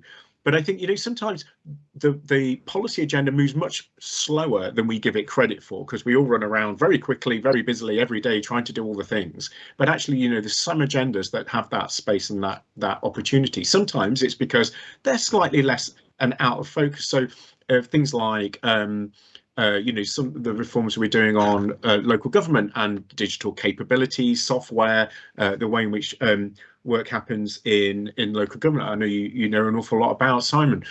but I think, you know, sometimes the, the policy agenda moves much slower than we give it credit for because we all run around very quickly, very busily every day trying to do all the things. But actually, you know, there's some agendas that have that space and that that opportunity. Sometimes it's because they're slightly less and out of focus. So uh, things like um, uh, you know, some of the reforms we're doing on uh, local government and digital capabilities, software, uh, the way in which um, work happens in in local government. I know you you know an awful lot about Simon,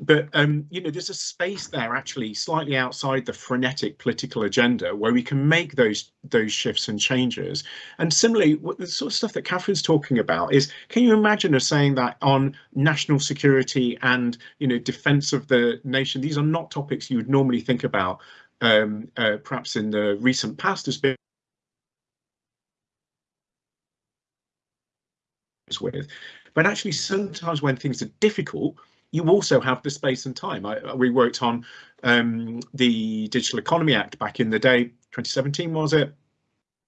but um, you know there's a space there actually slightly outside the frenetic political agenda where we can make those those shifts and changes. And similarly, what the sort of stuff that Catherine's talking about is, can you imagine us saying that on national security and you know defence of the nation? These are not topics you would normally think about. Um, uh, perhaps in the recent past has been with. But actually, sometimes when things are difficult, you also have the space and time. I, we worked on um, the Digital Economy Act back in the day, 2017 was it,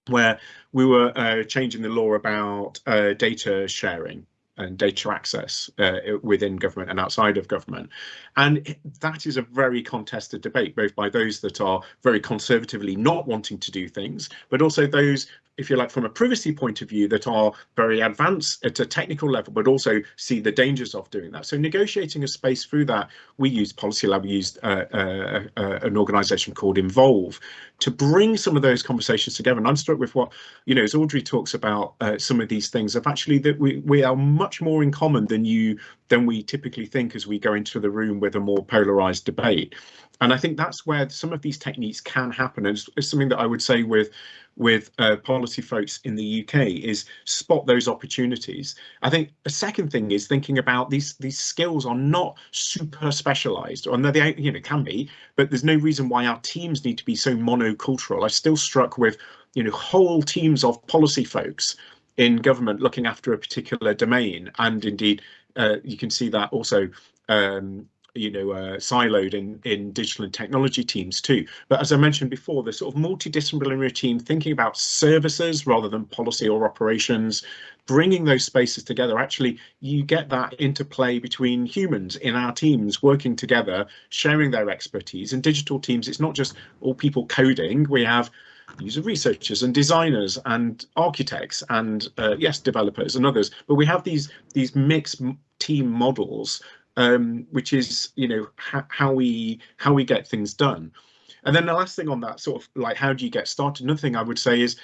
where we were uh, changing the law about uh, data sharing and data access uh, within government and outside of government. And that is a very contested debate, both by those that are very conservatively not wanting to do things, but also those if you like, from a privacy point of view that are very advanced at a technical level, but also see the dangers of doing that. So negotiating a space through that, we used Policy Lab, we used uh, uh, uh, an organisation called Involve to bring some of those conversations together. And I'm struck with what, you know, as Audrey talks about uh, some of these things of actually that we, we are much more in common than you than we typically think as we go into the room with a more polarized debate. And I think that's where some of these techniques can happen. And it's, it's something that I would say with with uh, policy folks in the UK is spot those opportunities. I think a second thing is thinking about these these skills are not super specialized, or they you know can be, but there's no reason why our teams need to be so monocultural. I'm still struck with you know whole teams of policy folks in government looking after a particular domain, and indeed uh, you can see that also um, you know uh, siloed in in digital and technology teams too. But as i mentioned before the sort of multidisciplinary team thinking about services rather than policy or operations bringing those spaces together actually you get that interplay between humans in our teams working together sharing their expertise. And digital teams it's not just all people coding. We have user researchers and designers and architects and uh, yes developers and others. But we have these these mixed team models um, which is you know how we how we get things done. And then the last thing on that sort of like how do you get started? Another thing I would say is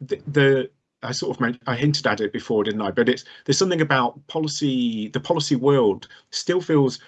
the, the I sort of I hinted at it before, didn't I? But it's there's something about policy. The policy world still feels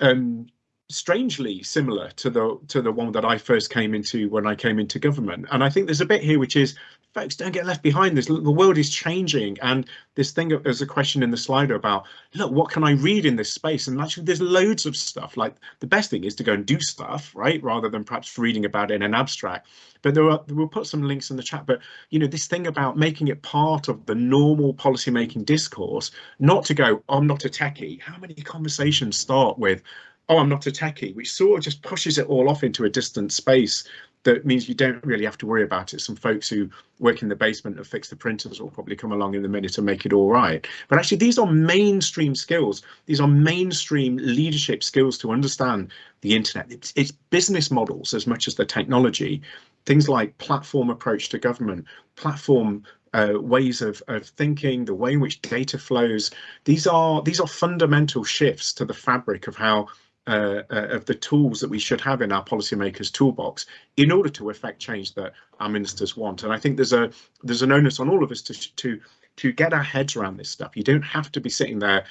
um, strangely similar to the to the one that I first came into when I came into government. And I think there's a bit here which is folks don't get left behind. This the world is changing, and this thing there's a question in the Slido about look what can I read in this space? And actually, there's loads of stuff. Like the best thing is to go and do stuff, right, rather than perhaps reading about it in an abstract. But there are we'll put some links in the chat. But you know this thing about making it part of the normal policymaking discourse, not to go oh, I'm not a techie. How many conversations start with oh, I'm not a techie, which sort of just pushes it all off into a distant space that means you don't really have to worry about it. Some folks who work in the basement and fix the printers will probably come along in a minute and make it all right. But actually, these are mainstream skills. These are mainstream leadership skills to understand the internet. It's, it's business models as much as the technology. Things like platform approach to government, platform uh, ways of, of thinking, the way in which data flows. These are these are fundamental shifts to the fabric of how uh, uh, of the tools that we should have in our policymakers toolbox in order to effect change that our ministers want. And I think there's a there's an onus on all of us to to to get our heads around this stuff. You don't have to be sitting there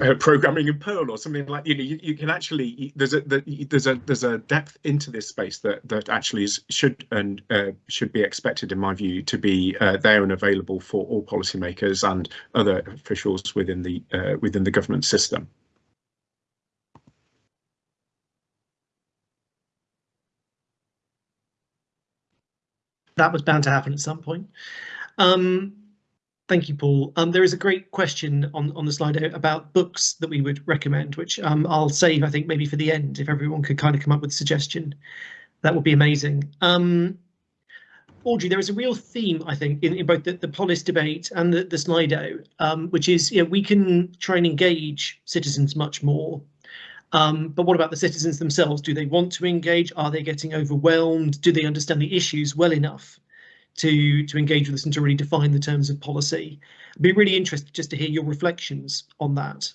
uh, programming in Perl or something like you know you, you can actually there's a the, there's a there's a depth into this space that that actually is should and uh, should be expected in my view to be uh, there and available for all policymakers and other officials within the uh, within the government system. That was bound to happen at some point. Um, thank you, Paul. Um, there is a great question on, on the slide about books that we would recommend, which um, I'll save, I think, maybe for the end, if everyone could kind of come up with a suggestion. That would be amazing. Um, Audrey, there is a real theme, I think, in, in both the, the Polis debate and the, the Slido, um, which is, you know, we can try and engage citizens much more um, but what about the citizens themselves? Do they want to engage? Are they getting overwhelmed? Do they understand the issues well enough to, to engage with us and to really define the terms of policy? I'd be really interested just to hear your reflections on that.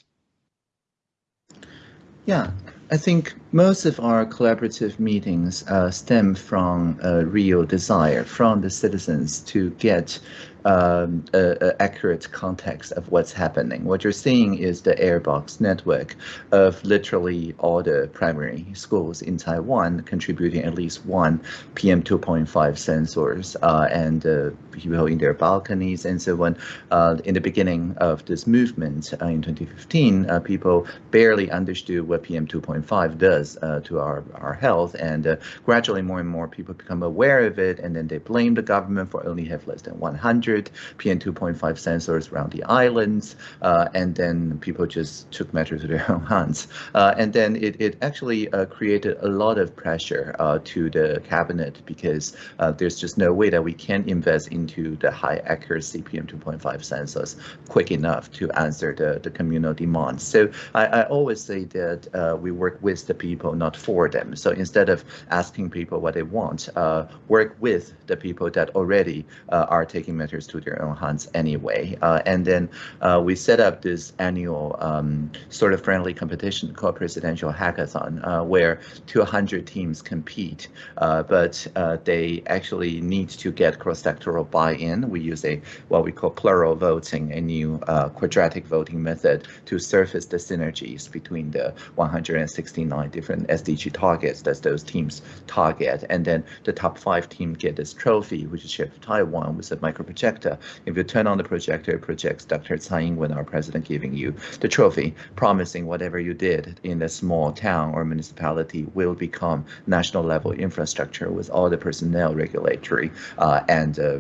Yeah, I think most of our collaborative meetings uh, stem from a real desire from the citizens to get um, a, a accurate context of what's happening. What you're seeing is the airbox network of literally all the primary schools in Taiwan contributing at least one PM2.5 sensors uh, and uh, people in their balconies and so on. Uh, in the beginning of this movement uh, in 2015, uh, people barely understood what PM2.5 does uh, to our, our health and gradually more and more people become aware of it and then they blame the government for only have less than 100 PM2.5 sensors around the islands, uh, and then people just took matters to their own hands. Uh, and then it, it actually uh, created a lot of pressure uh, to the cabinet because uh, there's just no way that we can invest into the high accuracy PM2.5 sensors quick enough to answer the, the communal demands. So I, I always say that we work with the people, not for them. So instead of asking people what they want, work with the people that already are taking measures to their own hands anyway. Uh, and then uh, we set up this annual um, sort of friendly competition called Presidential Hackathon, uh, where 200 teams compete, but they actually need to get cross-sectoral buy-in. We use a what we call plural voting, a new quadratic voting method to surface the synergies between the 169 different SDG targets that those teams target. And then the top five teams get this trophy, which is shared with Taiwan with a micro projector. If you turn on the projector, it projects Dr. Tsai Ing-wen, our president, giving you the trophy, promising whatever you did in a small town or municipality will become national level infrastructure with all the personnel regulatory uh, and uh,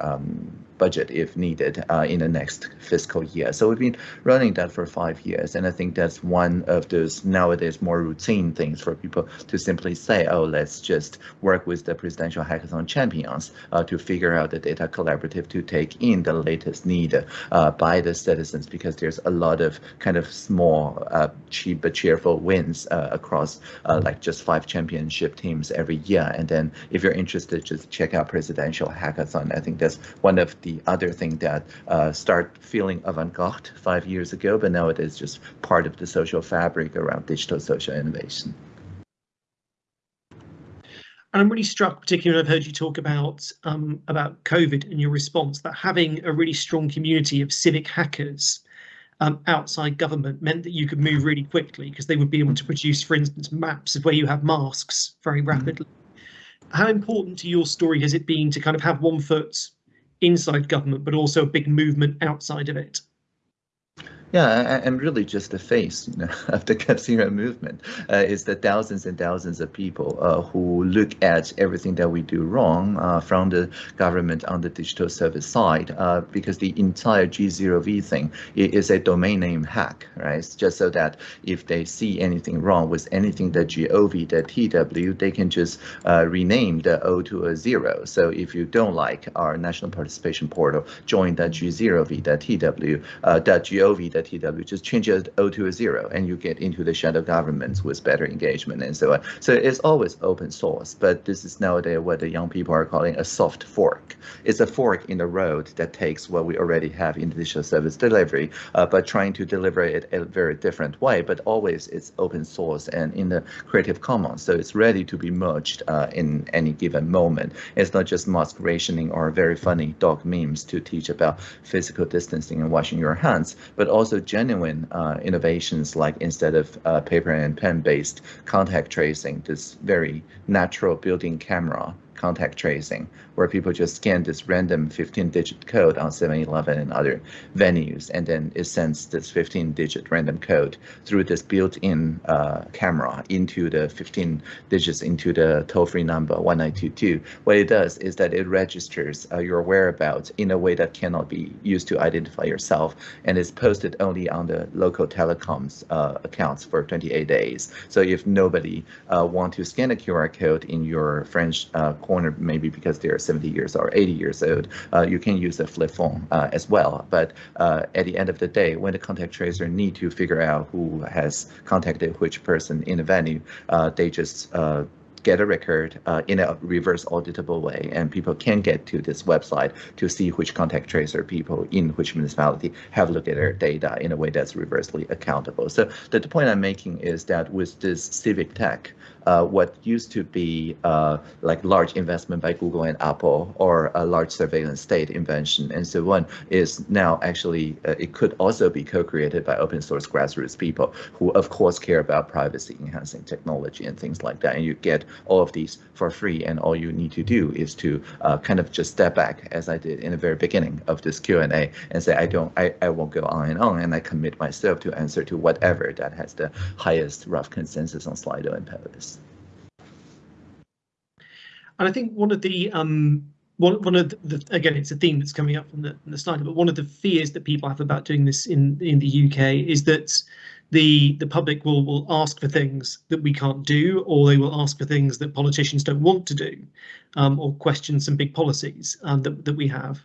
um, budget if needed uh, in the next fiscal year. So we've been running that for five years, and I think that's one of those nowadays more routine things for people to simply say, oh, let's just work with the presidential hackathon champions uh, to figure out the data collaborative to take in the latest need uh, by the citizens, because there's a lot of kind of small, uh, cheap but cheerful wins uh, across uh, like just five championship teams every year. And then if you're interested, just check out presidential hackathon. I think that's one of the other thing that uh, start feeling avant-garde five years ago, but now it is just part of the social fabric around digital social innovation. And I'm really struck, particularly I've heard you talk about um, about COVID and your response, that having a really strong community of civic hackers um, outside government meant that you could move really quickly because they would be able to produce, for instance, maps of where you have masks very Mm-hmm. rapidly. How important to your story has it been to kind of have one foot inside government, but also a big movement outside of it? Yeah, I- I'm really just the face you know, of the Zero movement. Uh, it's the thousands and thousands of people uh, who look at everything that we do wrong uh, from the government on the digital service side, uh, because the entire G0V thing is a domain name hack, right? It's just so that if they see anything wrong with anything that gov, that TW, they can just uh, rename the O to a zero. So if you don't like our national participation portal, join that G0V, that TW, uh, that gov, that TW, just change it O to a zero, and you get into the shadow governments with better engagement and so on. So it's always open source, but this is nowadays what the young people are calling a soft fork. It's a fork in the road that takes what we already have in digital service delivery, uh, but trying to deliver it a very different way. But always it's open source and in the Creative Commons, so it's ready to be merged uh, in any given moment. It's not just mask rationing or very funny dog memes to teach about physical distancing and washing your hands, but also genuine uh, innovations like instead of uh, paper and pen based contact tracing, this very natural built-in camera contact tracing, where people just scan this random 15-digit code on 7-Eleven and other venues, and then it sends this 15-digit random code through this built-in uh, camera into the 15 digits into the toll-free number 1922. What it does is that it registers uh, your whereabouts in a way that cannot be used to identify yourself, and is posted only on the local telecoms uh, accounts for 28 days. So if nobody uh, want to scan a QR code in your French uh, corner, maybe because they're 70 years or 80 years old, uh, you can use a flip phone uh, as well. But uh, at the end of the day, when the contact tracer need to figure out who has contacted which person in the venue, they just get a record uh, in a reverse auditable way, and people can get to this website to see which contact tracer people in which municipality have looked at their data in a way that's reversely accountable. So the, the point I'm making is that with this civic tech, uh, what used to be uh, like large investment by Google and Apple or a large surveillance state invention and so on is now actually, uh, it could also be co-created by open source grassroots people who of course care about privacy enhancing technology and things like that. And you get all of these for free and all you need to do is to uh, kind of just step back as I did in the very beginning of this Q&A and say, I don't, I, I won't go on and on and I commit myself to answer to whatever that has the highest rough consensus on Slido and Polis. And I think one of the um, one one of the, the again, it's a theme that's coming up from the, from the slide, but one of the fears that people have about doing this in in the UK is that the the public will will ask for things that we can't do, or they will ask for things that politicians don't want to do, um, or question some big policies um, that that we have.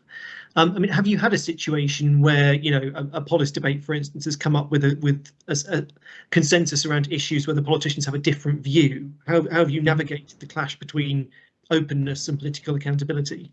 Um, I mean, have you had a situation where you know a, a polis debate, for instance, has come up with a with a, a consensus around issues where the politicians have a different view? How, how have you navigated the clash between openness and political accountability?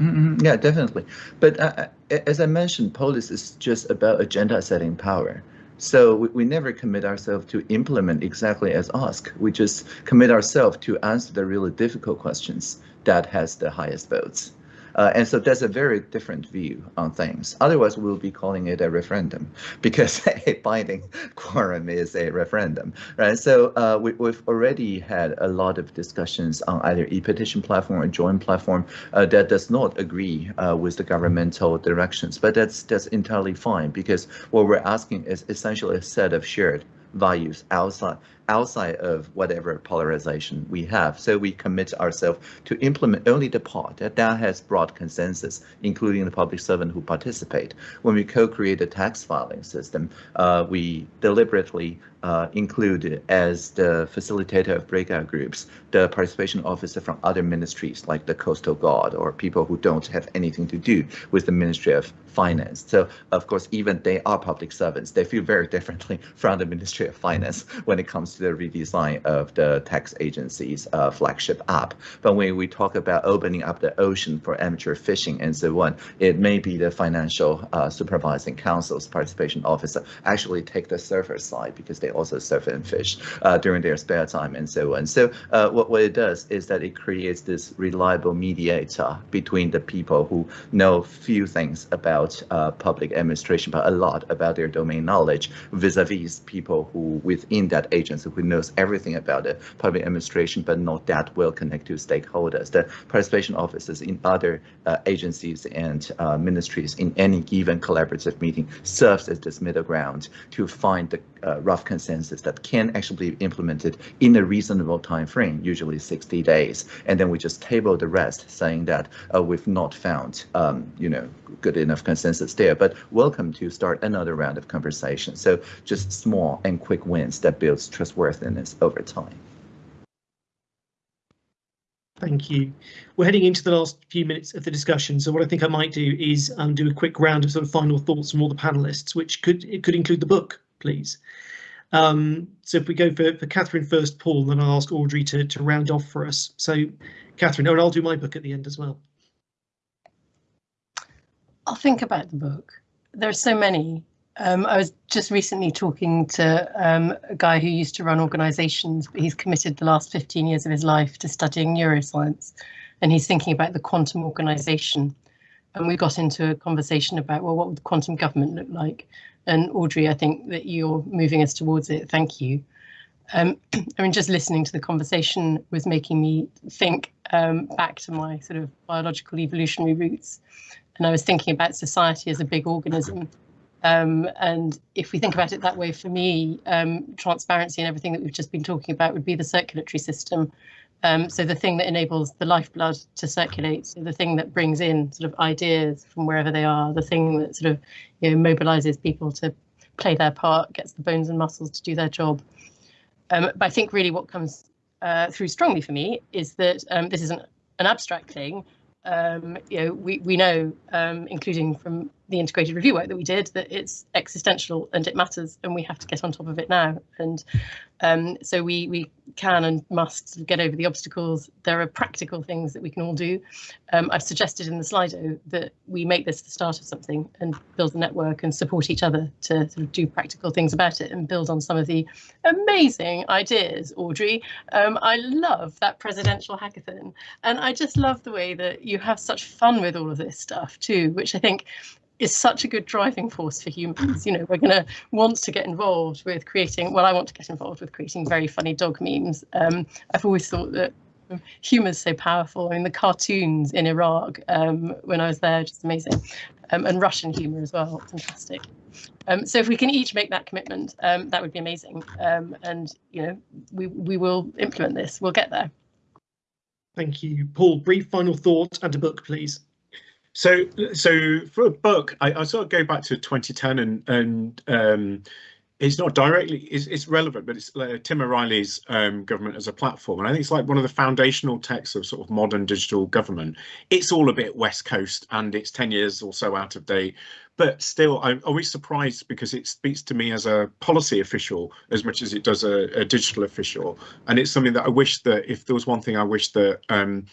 Mm-hmm. Yeah, definitely. But uh, as I mentioned, polis is just about agenda setting power. So we, we never commit ourselves to implement exactly as asked. We just commit ourselves to answer the really difficult questions that has the highest votes. Uh, and so that's a very different view on things. Otherwise, we'll be calling it a referendum because a binding quorum is a referendum, right? So uh, we, have already had a lot of discussions on either e-petition platform or joint platform uh, that does not agree uh, with the governmental directions, but that's that's entirely fine because what we're asking is essentially a set of shared values outside outside of whatever polarization we have. So we commit ourselves to implement only the part that, that has broad consensus, including the public servant who participate. When we co-create a tax filing system, uh, we deliberately uh, include as the facilitator of breakout groups, the participation officer from other ministries like the Coastal Guard or people who don't have anything to do with the Ministry of Finance. So of course, even they are public servants. They feel very differently from the Ministry of Finance when it comes the redesign of the tax agency's uh, flagship app. But when we talk about opening up the ocean for amateur fishing and so on, it may be the financial uh, supervising council's participation officer actually take the surfer side because they also surf and fish uh, during their spare time and so on. So uh, what, what it does is that it creates this reliable mediator between the people who know few things about uh, public administration, but a lot about their domain knowledge vis-a-vis -vis people who within that agency who knows everything about the public administration, but not that well connected to stakeholders. The participation officers in other uh, agencies and uh, ministries in any given collaborative meeting serves as this middle ground to find the uh, rough consensus that can actually be implemented in a reasonable time frame, usually 60 days. And then we just table the rest, saying that uh, we've not found, um, you know, good enough consensus there. But welcome to start another round of conversation. So just small and quick wins that builds trustworthiness over time. Thank you. We're heading into the last few minutes of the discussion. So what I think I might do is um, do a quick round of sort of final thoughts from all the panelists, which could it could include the book, please. Um, so if we go for, for Catherine first, Paul, then I'll ask Audrey to, to round off for us. So Catherine, oh, and I'll do my book at the end as well. I'll think about the book. There are so many. Um, I was just recently talking to um, a guy who used to run organisations, but he's committed the last 15 years of his life to studying neuroscience, and he's thinking about the quantum organisation. And we got into a conversation about, well, what would quantum government look like? And Audrey, I think that you're moving us towards it. Thank you. Um, I mean, just listening to the conversation was making me think um, back to my sort of biological evolutionary roots. And I was thinking about society as a big organism. Um, and if we think about it that way, for me, um, transparency and everything that we've just been talking about would be the circulatory system. Um, so the thing that enables the lifeblood to circulate, so the thing that brings in sort of ideas from wherever they are, the thing that sort of you know mobilizes people to play their part, gets the bones and muscles to do their job. Um, but I think really what comes uh, through strongly for me is that um, this isn't an abstract thing. Um, you know, we we know, um, including from the integrated review work that we did, that it's existential and it matters, and we have to get on top of it now. And um, so we we can and must get over the obstacles. There are practical things that we can all do. Um, I've suggested in the Slido that we make this the start of something and build a network and support each other to sort of do practical things about it and build on some of the amazing ideas, Audrey. Um, I love that presidential hackathon. And I just love the way that you have such fun with all of this stuff too, which I think is such a good driving force for humans. You know, we're going to want to get involved with creating, well, I want to get involved with creating very funny dog memes. Um, I've always thought that humor is so powerful. I mean, the cartoons in Iraq um, when I was there, just amazing. Um, and Russian humor as well, fantastic. Um, so if we can each make that commitment, um, that would be amazing. Um, and, you know, we, we will implement this. We'll get there. Thank you. Paul, brief final thought and a book, please. So, so for a book, I, I sort of go back to 2010 and and um, it's not directly it's, it's relevant, but it's uh, Tim O'Reilly's um, government as a platform, and I think it's like one of the foundational texts of sort of modern digital government. It's all a bit West Coast, and it's 10 years or so out of date, but still, I'm always surprised because it speaks to me as a policy official as much as it does a, a digital official, and it's something that I wish that if there was one thing I wish that um,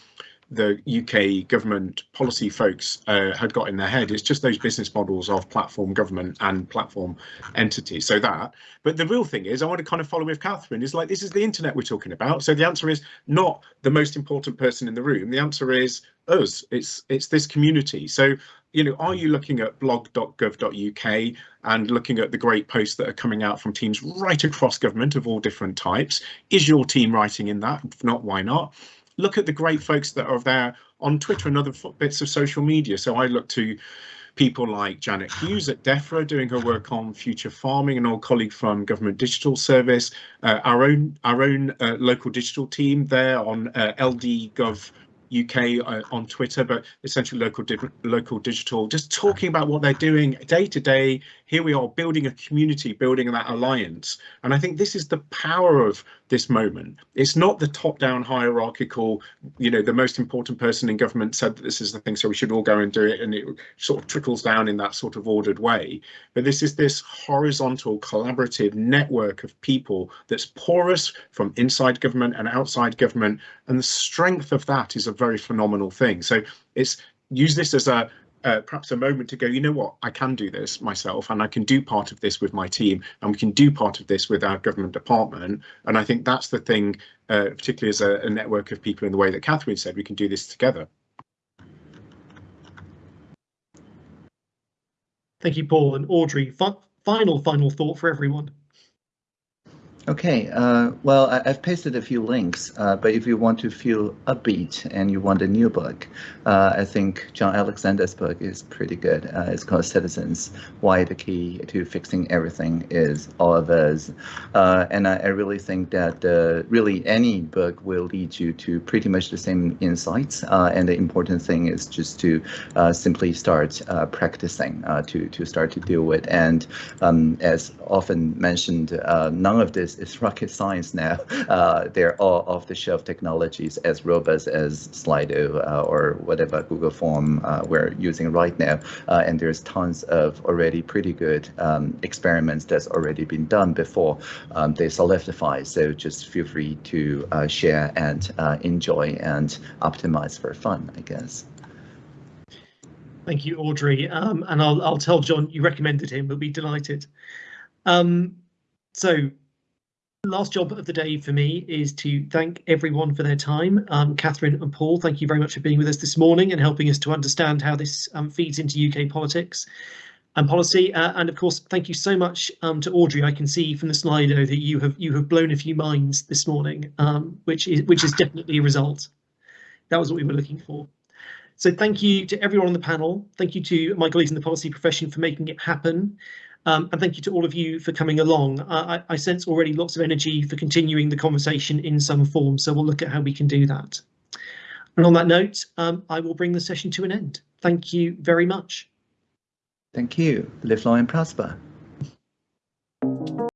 the UK government policy folks uh, had got in their head. It's just those business models of platform government and platform entities. So that, but the real thing is, I want to kind of follow with Catherine. Is like this is the internet we're talking about. So the answer is not the most important person in the room. The answer is us. It's it's this community. So you know, are you looking at blog.gov.uk and looking at the great posts that are coming out from teams right across government of all different types? Is your team writing in that? If not, why not? Look at the great folks that are there on Twitter and other bits of social media. So I look to people like Janet Hughes at DEFRA doing her work on future farming, an old colleague from Government Digital Service, uh, our own our own uh, local digital team there on uh, LD.gov UK uh, on Twitter, but essentially local local digital, just talking about what they're doing day to day. Here we are building a community, building that alliance. And I think this is the power of this moment. It's not the top-down hierarchical, you know, the most important person in government said that this is the thing, so we should all go and do it, and it sort of trickles down in that sort of ordered way. But this is this horizontal, collaborative network of people that's porous from inside government and outside government, and the strength of that is a very phenomenal thing. So it's use this as a uh, perhaps a moment to go, you know what, I can do this myself and I can do part of this with my team and we can do part of this with our government department. And I think that's the thing, uh, particularly as a, a, network of people in the way that Catherine said, we can do this together. Thank you, Paul and Audrey. F final, final thought for everyone. Okay, uh, well, I, have pasted a few links, uh, but if you want to feel upbeat and you want a new book, uh, I think Jon Alexander's book is pretty good. Uh, it's called Citizens, Why the Key to Fixing Everything is All of Us. Uh, and I, I, really think that uh, really any book will lead you to pretty much the same insights. and the important thing is just to simply start practicing, to, to start to deal with. And um, as often mentioned, none of this is rocket science now. Uh, they're all off-the-shelf technologies as robust as Slido uh, or whatever Google Form uh, we're using right now. Uh, and there's tons of already pretty good um, experiments that's already been done before um, they solidify. So just feel free to uh, share and uh, enjoy and optimize for fun, I guess. Thank you, Audrey. Um, and I'll, I'll tell Jon you recommended him. We'll be delighted. Um, so last job of the day for me is to thank everyone for their time. Um, Catherine and Paul, thank you very much for being with us this morning and helping us to understand how this um, feeds into UK politics and policy. Uh, and of course, thank you so much um, to Audrey. I can see from the Slido that you have you have blown a few minds this morning, um, which is which is definitely a result. That was what we were looking for. So thank you to everyone on the panel. Thank you to my colleagues in the policy profession for making it happen. Um, and thank you to all of you for coming along. I, I, sense already lots of energy for continuing the conversation in some form, so we'll look at how we can do that. And on that note, um, I will bring the session to an end. Thank you very much. Thank you. Live long and prosper.